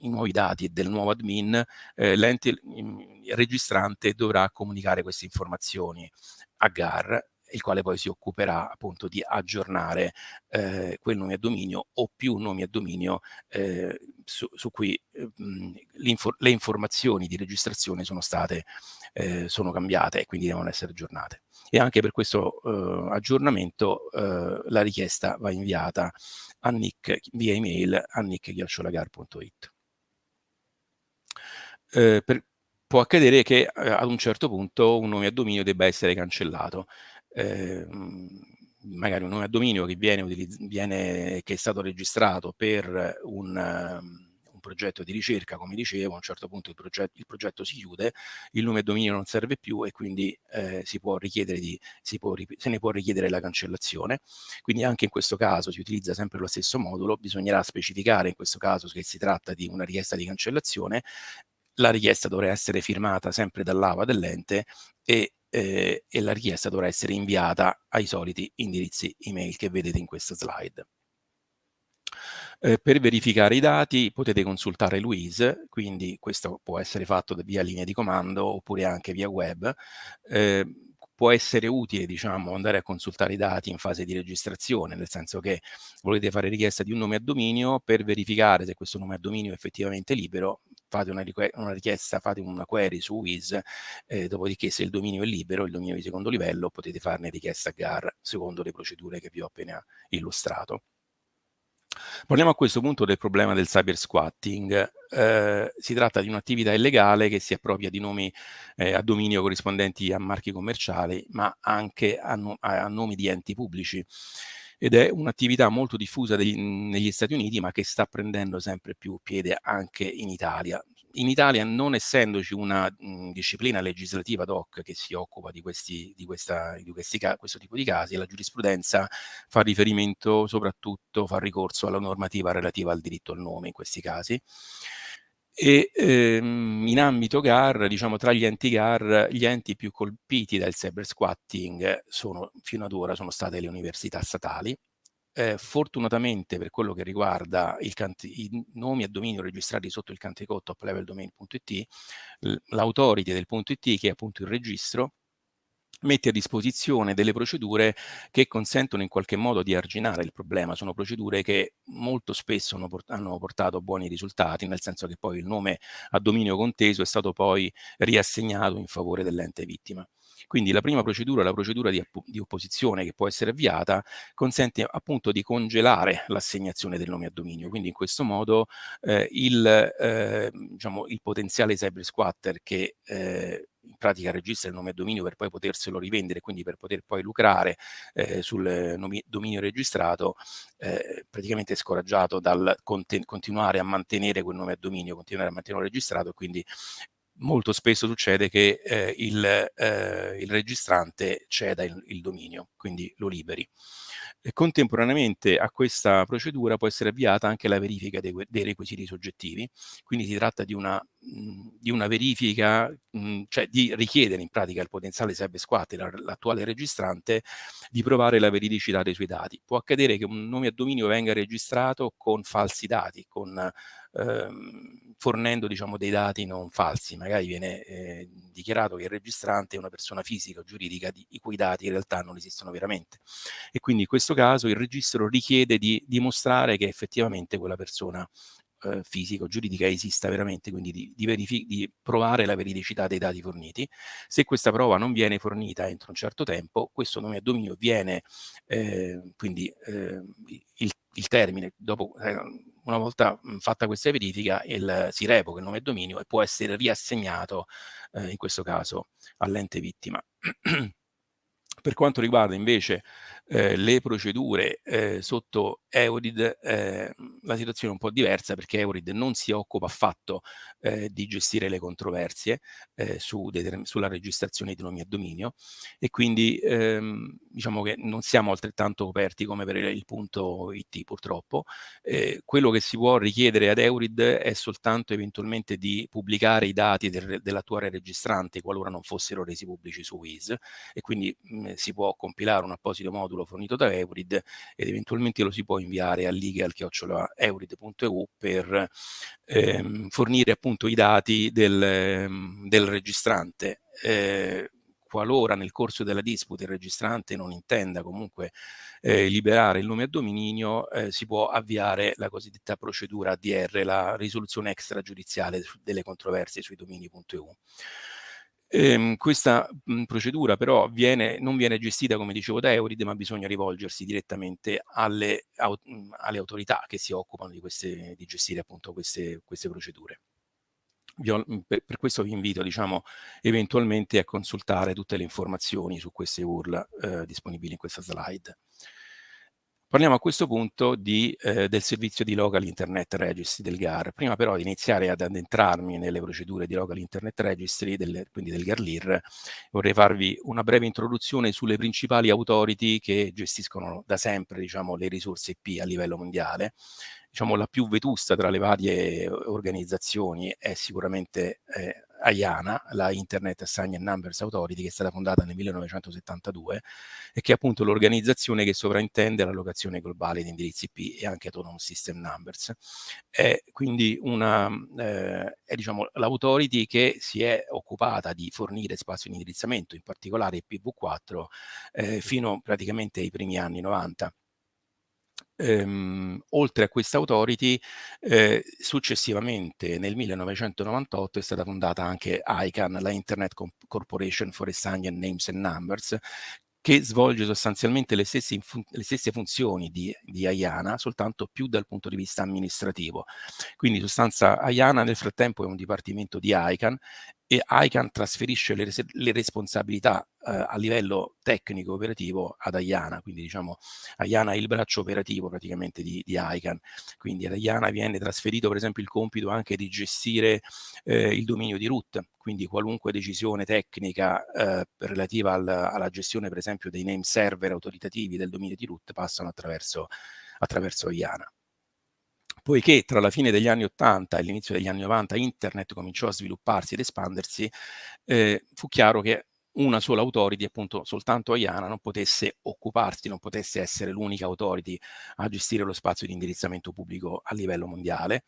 i nuovi dati del nuovo admin, eh, l'ente registrante dovrà comunicare queste informazioni a GAR il quale poi si occuperà appunto di aggiornare eh, quel nome a dominio o più nomi a dominio eh, su, su, cui eh, le informazioni di registrazione sono state eh, sono cambiate e quindi devono essere aggiornate. E anche per questo eh, aggiornamento eh, la richiesta va inviata a Nick via email a nick.it. Eh, per, può accadere che eh, ad un certo punto un nome a dominio debba essere cancellato. Eh, magari un nome a dominio che, viene, viene, che è stato registrato per un progetto di ricerca, come dicevo, a un certo punto il progetto, il progetto si chiude, il nome e dominio non serve più e quindi eh, si può richiedere di, si può, se ne può richiedere la cancellazione. Quindi anche in questo caso si utilizza sempre lo stesso modulo, bisognerà specificare in questo caso che si tratta di una richiesta di cancellazione, la richiesta dovrà essere firmata sempre dall'AVA dell'ente e, eh, e la richiesta dovrà essere inviata ai soliti indirizzi email che vedete in questa slide. Eh, per verificare i dati potete consultare Louise, quindi questo può essere fatto via linea di comando oppure anche via web. Eh, può essere utile diciamo, andare a consultare i dati in fase di registrazione, nel senso che volete fare richiesta di un nome a dominio per verificare se questo nome a dominio è effettivamente libero, fate una, una richiesta, fate una query su WIS, eh, dopodiché se il dominio è libero, il dominio di secondo livello, potete farne richiesta a GAR secondo le procedure che vi ho appena illustrato. Parliamo a questo punto del problema del cyber squatting. Eh, si tratta di un'attività illegale che si appropria di nomi eh, a dominio corrispondenti a marchi commerciali, ma anche a, no a nomi di enti pubblici ed è un'attività molto diffusa degli, negli Stati Uniti ma che sta prendendo sempre più piede anche in Italia in Italia, non essendoci una mh, disciplina legislativa ad hoc che si occupa di, questi, di, questa, di questi, questo tipo di casi, la giurisprudenza fa riferimento soprattutto, fa ricorso alla normativa relativa al diritto al nome in questi casi. E ehm, in ambito GAR, diciamo tra gli enti GAR, gli enti più colpiti dal cyber squatting sono, fino ad ora sono state le università statali, eh, fortunatamente per quello che riguarda i nomi a dominio registrati sotto il country code topleveldomain.it, l'autority del punto .it, che è appunto il registro, mette a disposizione delle procedure che consentono in qualche modo di arginare il problema. Sono procedure che molto spesso hanno portato buoni risultati, nel senso che poi il nome a dominio conteso è stato poi riassegnato in favore dell'ente vittima. Quindi la prima procedura, la procedura di, di opposizione che può essere avviata, consente appunto di congelare l'assegnazione del nome a dominio. Quindi in questo modo eh, il, eh, diciamo, il potenziale cyber squatter che eh, in pratica registra il nome a dominio per poi poterselo rivendere, quindi per poter poi lucrare eh, sul dominio registrato, eh, praticamente è scoraggiato dal continuare a mantenere quel nome a dominio, continuare a mantenerlo registrato, quindi molto spesso succede che eh, il, eh, il, registrante ceda il, il, dominio, quindi lo liberi. E contemporaneamente a questa procedura può essere avviata anche la verifica dei, dei requisiti soggettivi, quindi si tratta di una, di una verifica, mh, cioè di richiedere in pratica al potenziale cyber squatter, l'attuale registrante, di provare la veridicità dei suoi dati. Può accadere che un nome a dominio venga registrato con falsi dati, con ehm, fornendo diciamo, dei dati non falsi, magari viene eh, dichiarato che il registrante è una persona fisica o giuridica di, i cui dati in realtà non esistono veramente e quindi in questo caso il registro richiede di dimostrare che effettivamente quella persona eh, fisica o giuridica esista veramente, quindi di, di, di, provare la veridicità dei dati forniti. Se questa prova non viene fornita entro un certo tempo, questo nome a dominio viene, eh, quindi eh, il, il, termine, dopo eh, una volta fatta questa verifica il, si revoca il nome e dominio e può essere riassegnato eh, in questo caso all'ente vittima. Per quanto riguarda invece eh, le procedure eh, sotto Eurid, eh, la situazione è un po' diversa perché Eurid non si occupa affatto eh, di gestire le controversie eh, su sulla registrazione di nomi a dominio e quindi ehm, diciamo che non siamo altrettanto coperti come per il punto IT purtroppo. Eh, quello che si può richiedere ad Eurid è soltanto eventualmente di pubblicare i dati del, dell'attuale registrante qualora non fossero resi pubblici su WIS e quindi mh, si può compilare un apposito modulo fornito da Eurid ed eventualmente lo si può inviare a legal.eurid.eu per ehm, fornire appunto i dati del, ehm, del registrante. Eh, qualora nel corso della disputa il registrante non intenda comunque eh, liberare il nome a dominio, eh, si può avviare la cosiddetta procedura ADR, la risoluzione extragiudiziale delle controversie sui domini.eu. Ehm, questa mh, procedura però viene, non viene gestita, come dicevo, da Eurid, ma bisogna rivolgersi direttamente alle, au, mh, alle autorità che si occupano di, queste, di gestire appunto queste, queste procedure. Ho, per, per, questo vi invito, diciamo, eventualmente a consultare tutte le informazioni su queste URL eh, disponibili in questa slide. Parliamo a questo punto di, eh, del servizio di Local Internet Registry del GAR. Prima però di iniziare ad addentrarmi nelle procedure di Local Internet Registry, del, quindi del GARLIR, vorrei farvi una breve introduzione sulle principali authority che gestiscono da sempre diciamo, le risorse IP a livello mondiale. Diciamo, la più vetusta tra le varie organizzazioni è sicuramente eh, IANA, la Internet Assigned Numbers Authority, che è stata fondata nel 1972 e che è appunto l'organizzazione che sovrintende l'allocazione globale di indirizzi IP e anche Autonomous System Numbers. È quindi una, eh, è diciamo, l'authority che si è occupata di fornire spazio di indirizzamento, in particolare IPv4, eh, fino praticamente ai primi anni 90 ehm, oltre a questa authority, eh, successivamente nel 1998 è stata fondata anche ICANN, la Internet Corporation for Assigned Names and Numbers, che svolge sostanzialmente le stesse, le stesse funzioni di, di, IANA, soltanto più dal punto di vista amministrativo. Quindi in sostanza IANA nel frattempo è un dipartimento di ICANN e ICANN trasferisce le, le responsabilità eh, a livello tecnico operativo ad IANA, quindi diciamo IANA è il braccio operativo praticamente di, di ICANN, quindi ad IANA viene trasferito per esempio il compito anche di gestire eh, il dominio di root, quindi qualunque decisione tecnica eh, relativa al, alla gestione per esempio dei name server autoritativi del dominio di root passano attraverso, attraverso IANA poiché tra la fine degli anni 80 e l'inizio degli anni 90 internet cominciò a svilupparsi ed espandersi, eh, fu chiaro che una sola authority, appunto soltanto Ayana, non potesse occuparsi, non potesse essere l'unica authority a gestire lo spazio di indirizzamento pubblico a livello mondiale.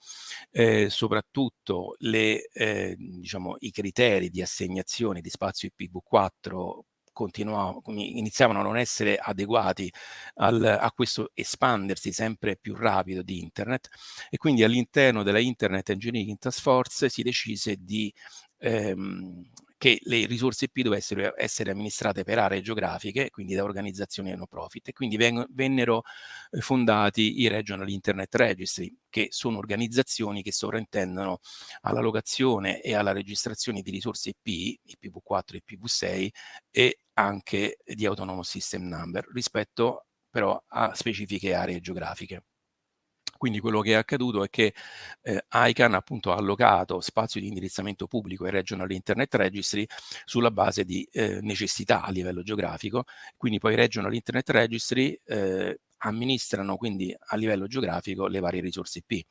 Eh, soprattutto le, eh, diciamo, i criteri di assegnazione di spazio IPv4 iniziavano a non essere adeguati al, a questo espandersi sempre più rapido di internet e quindi all'interno della Internet Engineering Task Force si decise di ehm, che le risorse IP dovessero essere amministrate per aree geografiche, quindi da organizzazioni no profit, e quindi vennero eh, fondati i Regional Internet Registry, che sono organizzazioni che sovrintendono alla locazione e alla registrazione di risorse IP, IPv4 e IPv6, e anche di Autonomous System Number, rispetto però a specifiche aree geografiche. Quindi quello che è accaduto è che eh, ICANN appunto ha allocato spazio di indirizzamento pubblico ai Regional Internet Registry sulla base di eh, necessità a livello geografico, quindi poi i Regional Internet Registry eh, amministrano quindi a livello geografico le varie risorse IP.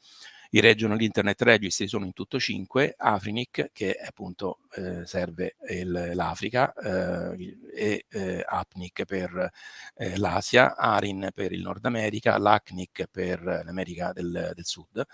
I regional internet registry sono in tutto cinque, Afrinic che appunto eh, serve l'Africa eh, e eh, APNIC per eh, l'Asia, ARIN per il Nord America, l'ACNIC per l'America del, del Sud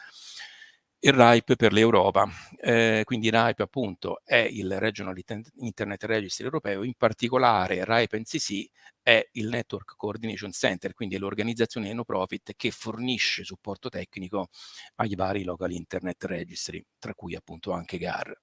il RIPE per l'Europa. Eh, quindi RIPE appunto è il Regional Internet Registry europeo, in particolare RIPE NCC è il Network Coordination Center, quindi è l'organizzazione no profit che fornisce supporto tecnico ai vari local internet registry, tra cui appunto anche GAR.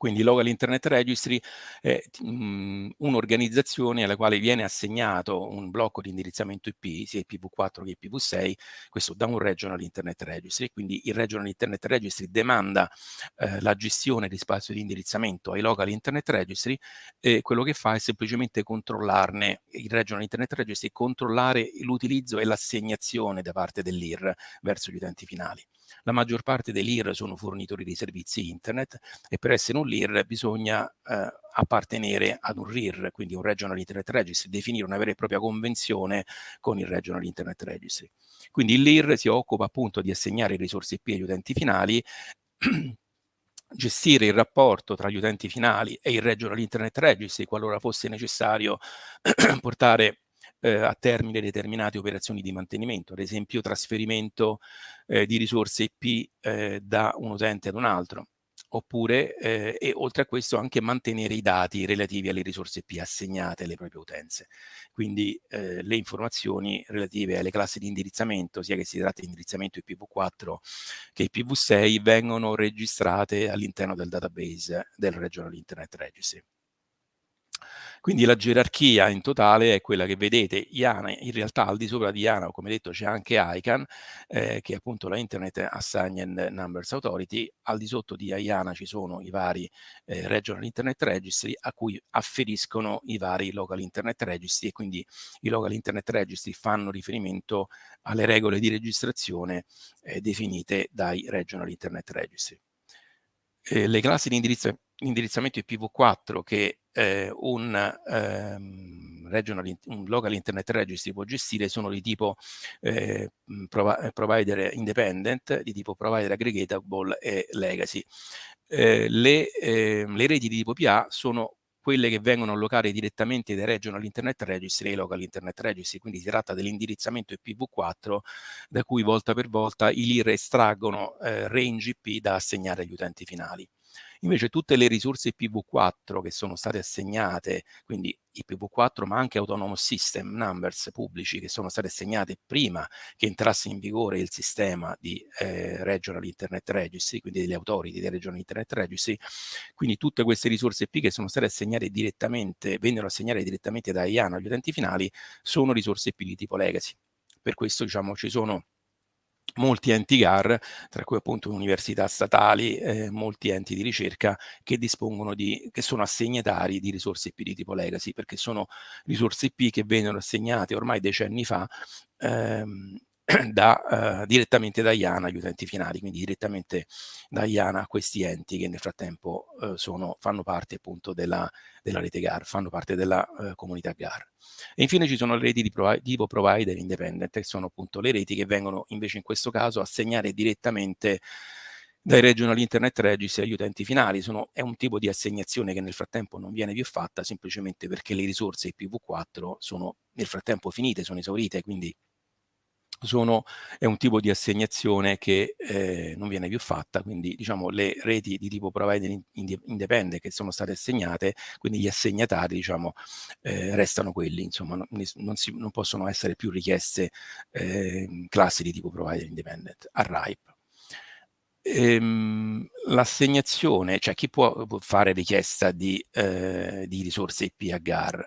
Quindi Local Internet Registry è mhmm, un'organizzazione alla quale viene assegnato un blocco di indirizzamento IP, sia IPv4 che IPv6, questo da un Regional Internet Registry. Quindi il Regional Internet Registry demanda eh, la gestione di spazio di indirizzamento ai Local Internet Registry e quello che fa è semplicemente controllarne, il Regional Internet Registry, controllare l'utilizzo e l'assegnazione da parte dell'IR verso gli utenti finali. La maggior parte dell'IR sono fornitori di servizi internet e per essere un LIR bisogna eh, appartenere ad un RIR, quindi un Regional Internet Registry, definire una vera e propria convenzione con il Regional Internet Registry. Quindi LIR si occupa appunto di assegnare risorse IP agli utenti finali gestire il rapporto tra gli utenti finali e il Regional Internet Registry qualora fosse necessario portare eh, a termine determinate operazioni di mantenimento, ad esempio trasferimento eh, di risorse IP eh, da un utente ad un altro, oppure eh, e oltre a questo anche mantenere i dati relativi alle risorse IP assegnate alle proprie utenze. Quindi eh, le informazioni relative alle classi di indirizzamento, sia che si tratti di indirizzamento IPv4 che IPv6, vengono registrate all'interno del database del Regional Internet Registry. Quindi la gerarchia in totale è quella che vedete, IANA, in realtà al di sopra di IANA, come detto, c'è anche ICANN, eh, che è appunto la Internet Assigned Numbers Authority, al di sotto di IANA ci sono i vari eh, Regional Internet Registry a cui afferiscono i vari Local Internet Registry e quindi i Local Internet Registry fanno riferimento alle regole di registrazione eh, definite dai Regional Internet Registry. Eh, le classi di indirizzo indirizzamento IPv4 che eh, un, ehm, regional, un local internet registry può gestire sono di tipo eh, provider independent, di tipo provider aggregatable e legacy. Eh, le, ehm, le reti di tipo PA sono quelle che vengono allocate direttamente dai regional internet registry e local internet registry, quindi si tratta dell'indirizzamento IPv4 da cui volta per volta i LIR estraggono eh, range IP da assegnare agli utenti finali. Invece tutte le risorse IPv4 che sono state assegnate, quindi IPv4 ma anche Autonomous System Numbers pubblici che sono state assegnate prima che entrasse in vigore il sistema di eh, Regional Internet Registry, quindi delle authority dei Regional Internet Registry, quindi tutte queste risorse IP che sono state assegnate direttamente, vennero assegnate direttamente da IANA agli utenti finali, sono risorse IP di tipo legacy. Per questo diciamo ci sono molti enti GAR, tra cui appunto università statali, eh, molti enti di ricerca che dispongono di, che sono assegnatari di risorse IP di tipo legacy, perché sono risorse IP che vennero assegnate ormai decenni fa ehm, da, uh, direttamente da IANA agli utenti finali, quindi direttamente da IANA a questi enti che nel frattempo uh, sono, fanno parte appunto della, della, rete GAR, fanno parte della uh, comunità GAR. E infine ci sono le reti di provi tipo provider independent, che sono appunto le reti che vengono invece in questo caso assegnate direttamente dai regional internet registry agli utenti finali. Sono, è un tipo di assegnazione che nel frattempo non viene più fatta semplicemente perché le risorse IPv4 sono nel frattempo finite, sono esaurite, quindi sono, è un tipo di assegnazione che eh, non viene più fatta, quindi diciamo le reti di tipo provider independent che sono state assegnate, quindi gli assegnatari diciamo eh, restano quelli, insomma non, non, si, non, possono essere più richieste eh, classi di tipo provider independent a RIPE. Ehm, l'assegnazione, cioè chi può, può fare richiesta di, eh, di, risorse IP a GAR?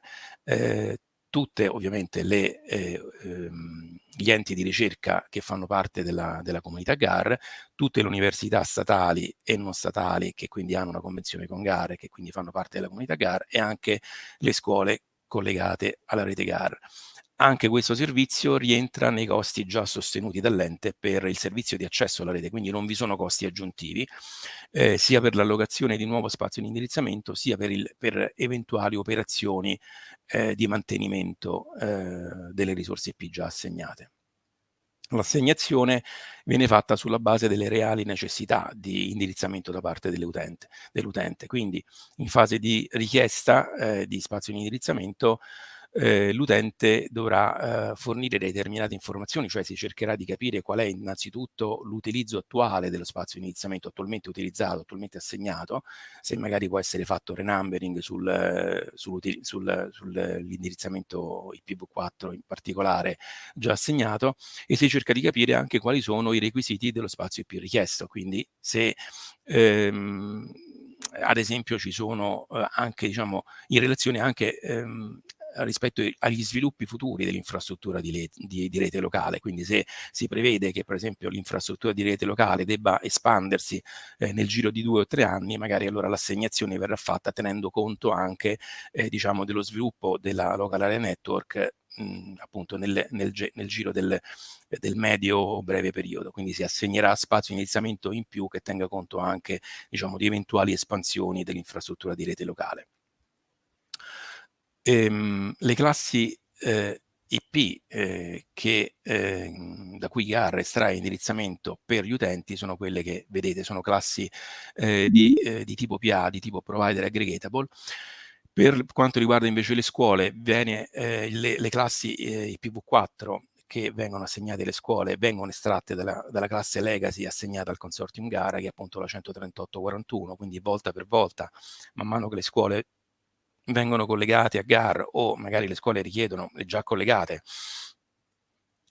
Tutte ovviamente le, eh, ehm, gli enti di ricerca che fanno parte della, della, comunità GAR, tutte le università statali e non statali che quindi hanno una convenzione con GAR e che quindi fanno parte della comunità GAR e anche le scuole collegate alla rete GAR. Anche questo servizio rientra nei costi già sostenuti dall'ente per il servizio di accesso alla rete, quindi non vi sono costi aggiuntivi, eh, sia per l'allocazione di nuovo spazio di indirizzamento, sia per, il, per eventuali operazioni eh, di mantenimento eh, delle risorse IP già assegnate. L'assegnazione viene fatta sulla base delle reali necessità di indirizzamento da parte dell'utente, dell quindi in fase di richiesta eh, di spazio di indirizzamento eh, l'utente dovrà eh, fornire determinate informazioni, cioè si cercherà di capire qual è innanzitutto l'utilizzo attuale dello spazio di iniziamento attualmente utilizzato, attualmente assegnato, se magari può essere fatto renumbering sul, sull'indirizzamento sul, IPv4 in particolare già assegnato e si cerca di capire anche quali sono i requisiti dello spazio IP richiesto, quindi se ehm, ad esempio ci sono eh, anche, diciamo, in relazione anche ehm, rispetto agli sviluppi futuri dell'infrastruttura di, di, di, rete locale, quindi se si prevede che per esempio l'infrastruttura di rete locale debba espandersi eh, nel giro di due o tre anni, magari allora l'assegnazione verrà fatta tenendo conto anche eh, diciamo, dello sviluppo della local area network mh, appunto nel, nel, nel giro del, del medio o breve periodo, quindi si assegnerà spazio di iniziamento in più che tenga conto anche diciamo, di eventuali espansioni dell'infrastruttura di rete locale. Ehm, le classi eh, IP eh, che, eh, da cui GAR estrae indirizzamento per gli utenti sono quelle che vedete, sono classi eh, di, eh, di, tipo PA, di tipo Provider Aggregatable. Per quanto riguarda invece le scuole, viene, eh, le, le, classi eh, IPv4 che vengono assegnate alle scuole vengono estratte dalla, dalla, classe Legacy assegnata al consortium gara che è appunto la 13841, quindi volta per volta, man mano che le scuole vengono collegate a GAR o magari le scuole richiedono, le già collegate,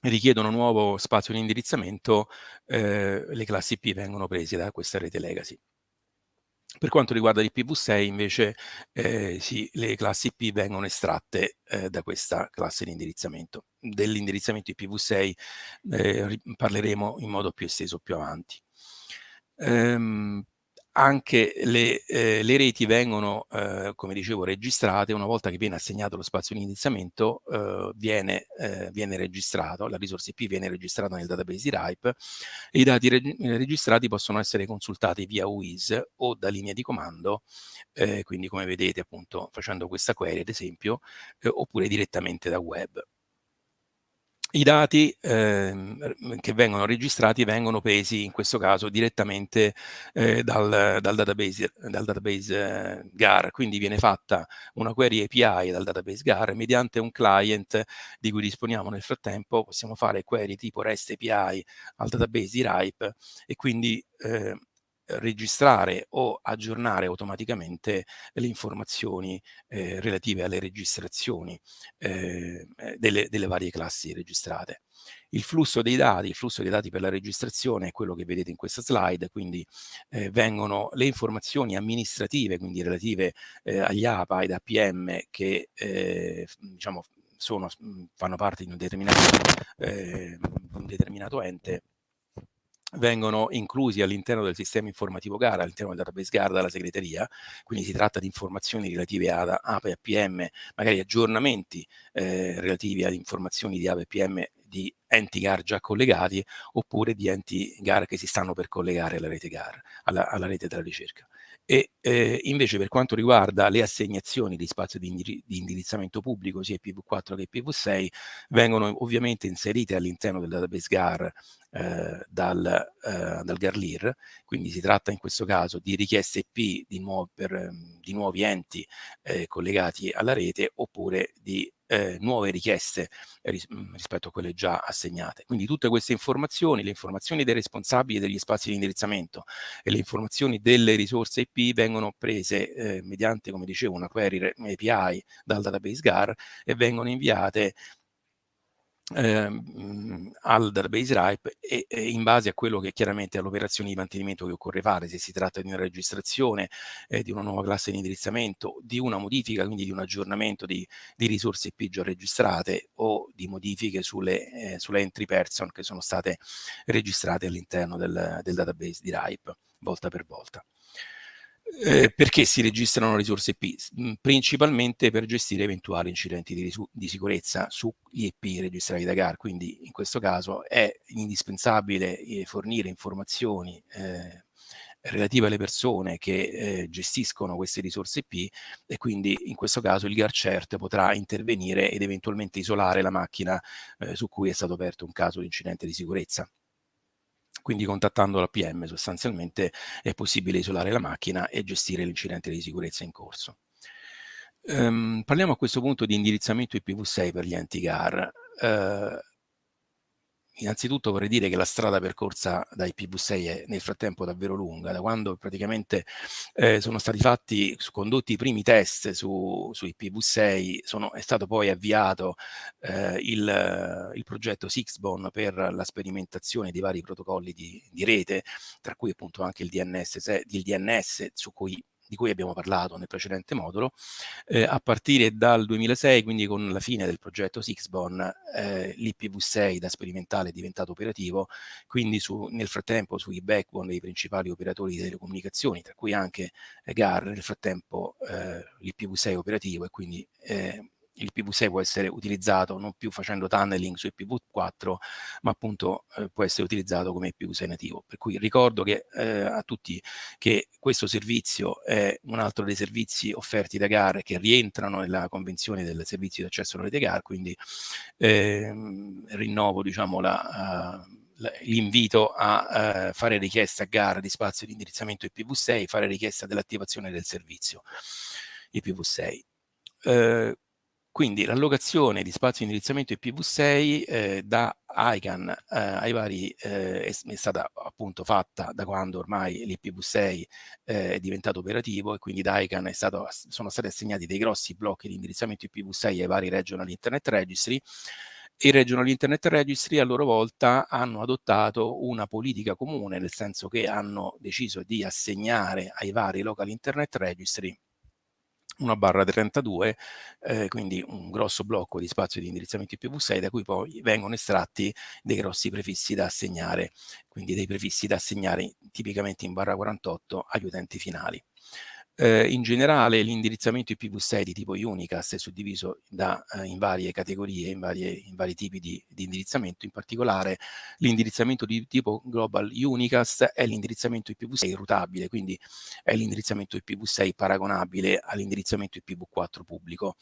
richiedono nuovo spazio di indirizzamento, eh, le classi P vengono prese da questa rete legacy. Per quanto riguarda l'IPv6 invece eh, sì, le classi P vengono estratte eh, da questa classe di indirizzamento. Dell'indirizzamento IPv6 eh, parleremo in modo più esteso più avanti. Ehm, anche le, eh, le, reti vengono, eh, come dicevo, registrate una volta che viene assegnato lo spazio di iniziamento, eh, viene, eh, viene, registrato, la risorsa IP viene registrata nel database di RIPE i dati reg registrati possono essere consultati via WIS o da linea di comando, eh, quindi come vedete appunto facendo questa query ad esempio, eh, oppure direttamente da web. I dati ehm, che vengono registrati vengono presi in questo caso direttamente eh, dal, dal, database, dal database eh, GAR, quindi viene fatta una query API dal database GAR mediante un client di cui disponiamo nel frattempo, possiamo fare query tipo REST API al database di RIPE e quindi eh, registrare o aggiornare automaticamente le informazioni eh, relative alle registrazioni eh, eh, delle, delle, varie classi registrate. Il flusso dei dati, il flusso dei dati per la registrazione è quello che vedete in questa slide, quindi eh, vengono le informazioni amministrative, quindi relative eh, agli APA ed APM che eh, diciamo, sono, fanno parte di un determinato, un determinato ente vengono inclusi all'interno del sistema informativo gara, all'interno del database gara dalla segreteria, quindi si tratta di informazioni relative ad APA e APM, magari aggiornamenti eh, relativi ad informazioni di APA e APM di enti GAR già collegati oppure di enti GAR che si stanno per collegare alla rete GAR, alla, alla rete della ricerca. E eh, invece per quanto riguarda le assegnazioni di spazio di, indiri di indirizzamento pubblico sia IPv4 che IPv6 vengono ovviamente inserite all'interno del database GAR eh, dal, eh, dal GARLIR, quindi si tratta in questo caso di richieste IP di, nuovo, per, di nuovi enti eh, collegati alla rete oppure di eh, nuove richieste ris rispetto a quelle già assegnate. Quindi tutte queste informazioni, le informazioni dei responsabili degli spazi di indirizzamento e le informazioni delle risorse IP vengono prese eh, mediante, come dicevo, una query API dal database GAR e vengono inviate ehm, al database RIPE e, e, in base a quello che chiaramente è l'operazione di mantenimento che occorre fare, se si tratta di una registrazione, eh, di una nuova classe di indirizzamento, di una modifica, quindi di un aggiornamento di, di risorse IP già registrate o di modifiche sulle, eh, sulle entry person che sono state registrate all'interno del, del database di RIPE volta per volta. Eh, perché si registrano risorse IP? Mm, principalmente per gestire eventuali incidenti di, di sicurezza sugli IP registrati da GAR, quindi in questo caso è indispensabile eh, fornire informazioni eh, relative alle persone che eh, gestiscono queste risorse IP e quindi in questo caso il GARCERT potrà intervenire ed eventualmente isolare la macchina eh, su cui è stato aperto un caso di incidente di sicurezza quindi contattando la PM sostanzialmente è possibile isolare la macchina e gestire l'incidente di sicurezza in corso. Um, parliamo a questo punto di indirizzamento IPv6 per gli enti GAR. Uh, innanzitutto vorrei dire che la strada percorsa da IPv6 è nel frattempo davvero lunga, da quando praticamente eh, sono stati fatti, condotti i primi test su, su IPv6, sono, è stato poi avviato eh, il, il, progetto Sixbone per la sperimentazione di vari protocolli di, di rete, tra cui appunto anche il DNS, il DNS su cui di cui abbiamo parlato nel precedente modulo, eh, a partire dal 2006, quindi con la fine del progetto Sixbon, eh, l'IPv6 da sperimentale è diventato operativo, quindi su, nel frattempo sui backbone dei principali operatori di telecomunicazioni, tra cui anche GAR, nel frattempo eh, l'IPv6 è operativo e quindi eh, il PV6 può essere utilizzato non più facendo tunneling su IPv4, ma appunto eh, può essere utilizzato come IPv6 nativo. Per cui ricordo che, eh, a tutti che questo servizio è un altro dei servizi offerti da GAR che rientrano nella convenzione del servizio di accesso alla rete GAR, quindi ehm, rinnovo diciamo, la, uh, l'invito a uh, fare richiesta a GAR di spazio di indirizzamento IPv6, fare richiesta dell'attivazione del servizio IPv6. Uh, quindi l'allocazione di spazio di indirizzamento IPv6 eh, da ICANN eh, ai vari eh, è, stata appunto fatta da quando ormai l'IPv6 eh, è diventato operativo e quindi da ICANN stato, sono stati assegnati dei grossi blocchi di indirizzamento IPv6 ai vari regional internet registry. I regional internet registry a loro volta hanno adottato una politica comune, nel senso che hanno deciso di assegnare ai vari local internet registry una barra 32, eh, quindi un grosso blocco di spazio di indirizzamento IPv6 da cui poi vengono estratti dei grossi prefissi da assegnare, quindi dei prefissi da assegnare tipicamente in barra 48 agli utenti finali. Eh, in generale l'indirizzamento IPv6 di tipo unicast è suddiviso da, eh, in varie categorie, in, varie, in vari tipi di, di, indirizzamento, in particolare l'indirizzamento di tipo global unicast è l'indirizzamento IPv6 routabile, quindi è l'indirizzamento IPv6 paragonabile all'indirizzamento IPv4 pubblico.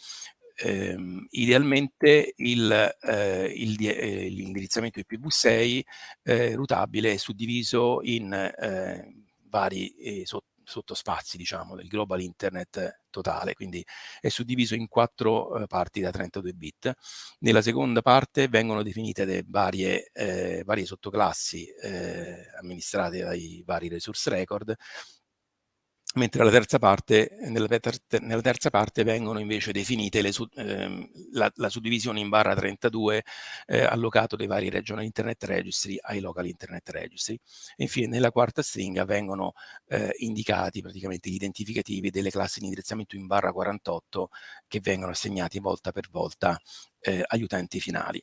Eh, idealmente eh, l'indirizzamento IPv6 eh, routabile è suddiviso in eh, vari eh, sottospazi, diciamo, del global internet totale, quindi è suddiviso in quattro eh, parti da 32 bit. Nella seconda parte vengono definite le varie, eh, varie sottoclassi eh, amministrate dai vari resource record mentre nella terza, parte, nella, nella terza parte vengono invece definite le, ehm, la, la, suddivisione in barra 32 eh, allocato dei vari regional internet registry ai local internet registry. E infine nella quarta stringa vengono eh, indicati praticamente gli identificativi delle classi di indirizzamento in barra 48 che vengono assegnati volta per volta eh, agli utenti finali.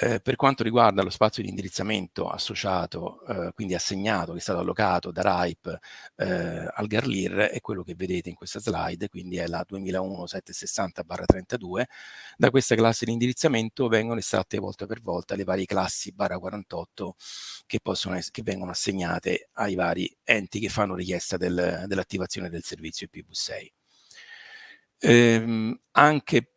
Eh, per quanto riguarda lo spazio di indirizzamento associato, eh, quindi assegnato, che è stato allocato da RIPE eh, al Garlir, è quello che vedete in questa slide, quindi è la 2001-760-32. Da questa classe di indirizzamento vengono estratte volta per volta le varie classi barra 48 che, possono che vengono assegnate ai vari enti che fanno richiesta del, dell'attivazione del servizio IPv6. Ehm, anche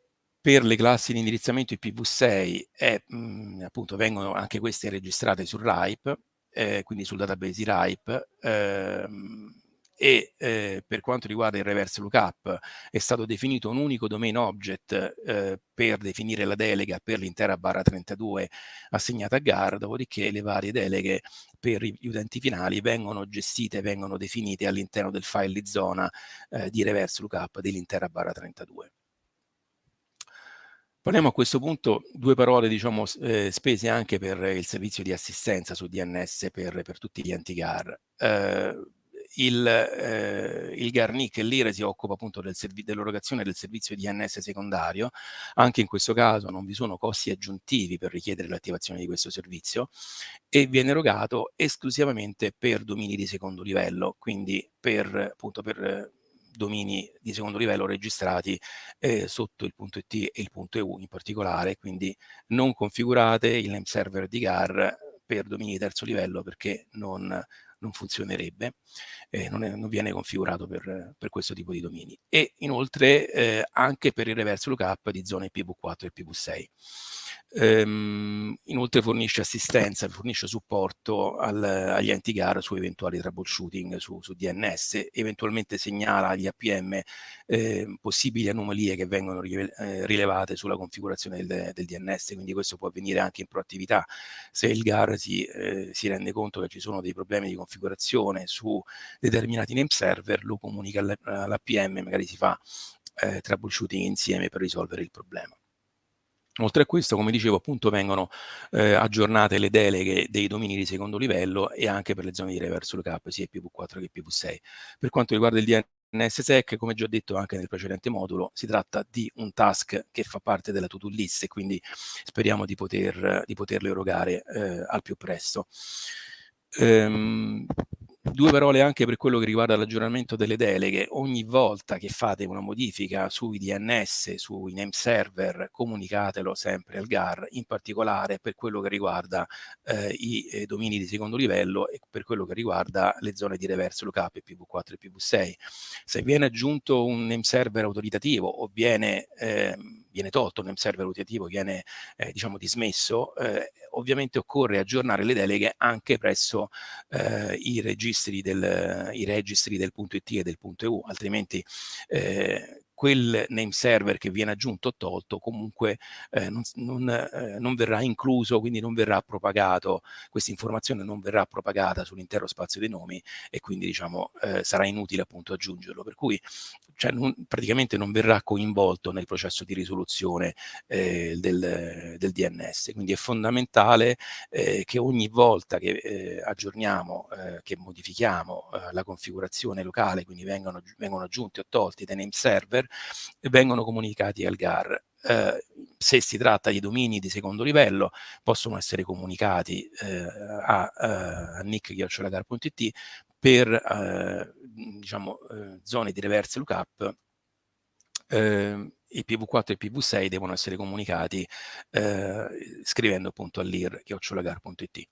per le classi di indirizzamento IPv6 è, mh, mhmm, appunto vengono anche queste registrate sul RIPE, eh, quindi sul database RIPE, ehm, e eh, per quanto riguarda il reverse lookup è stato definito un unico domain object eh, per definire la delega per l'intera barra 32 assegnata a GAR, dopodiché le varie deleghe per gli utenti finali vengono gestite, vengono definite all'interno del file di zona eh, di reverse lookup dell'intera barra 32. Parliamo a questo punto due parole diciamo, eh, spese anche per il servizio di assistenza su DNS per, per tutti gli enti GAR. Eh, il, eh, il Garnic e l'IRE si occupa appunto del dell'erogazione del servizio DNS secondario, anche in questo caso non vi sono costi aggiuntivi per richiedere l'attivazione di questo servizio e viene erogato esclusivamente per domini di secondo livello, quindi per, appunto, per domini di secondo livello registrati eh, sotto il punto .it e il punto .eu in particolare, quindi non configurate il name server di GAR per domini di terzo livello perché non, non funzionerebbe, eh, non, è, non, viene configurato per, per, questo tipo di domini. E inoltre eh, anche per il reverse lookup di zone IPv4 e IPv6. Ehm, inoltre fornisce assistenza, fornisce supporto al, agli enti gara su eventuali troubleshooting su, su DNS, eventualmente segnala agli APM eh, possibili anomalie che vengono eh, rilevate sulla configurazione del, del, DNS, quindi questo può avvenire anche in proattività. Se il GAR si, eh, si rende conto che ci sono dei problemi di configurazione su determinati name server, lo comunica all'APM, magari si fa eh, troubleshooting insieme per risolvere il problema. Oltre a questo, come dicevo, appunto vengono eh, aggiornate le deleghe dei domini di secondo livello e anche per le zone di reverse lookup, sia IPv4 che IPv6. Per quanto riguarda il DNS NSSEC, come già detto anche nel precedente modulo, si tratta di un task che fa parte della to-do list e quindi speriamo di, poter, di poterlo erogare eh, al più presto. Ehm, Due parole anche per quello che riguarda l'aggiornamento delle deleghe. Ogni volta che fate una modifica sui DNS, sui name server, comunicatelo sempre al GAR, in particolare per quello che riguarda eh, i eh, domini di secondo livello e per quello che riguarda le zone di reverse lookup PV4 e PV6. Se viene aggiunto un name server autoritativo o viene, eh, viene tolto un name server autoritativo, viene eh, diciamo dismesso, eh, ovviamente occorre aggiornare le deleghe anche presso eh, i, registri del, i registri del punto .it e del punto .eu, altrimenti eh, quel name server che viene aggiunto o tolto comunque eh, non, non, eh, non, verrà incluso, quindi non verrà propagato, questa informazione non verrà propagata sull'intero spazio dei nomi e quindi diciamo eh, sarà inutile appunto aggiungerlo. Per cui cioè, non, praticamente non verrà coinvolto nel processo di risoluzione eh, del, del, DNS. Quindi è fondamentale eh, che ogni volta che eh, aggiorniamo, che modifichiamo la configurazione locale, quindi vengono, vengono aggiunti o tolti dei name server, vengono comunicati al GAR. Eh, se si tratta di domini di secondo livello possono essere comunicati eh, a, eh, a nick.it per eh, diciamo, eh, zone di reverse lookup eh, i PV4 e i PV6 devono essere comunicati eh, scrivendo appunto all'ir.it.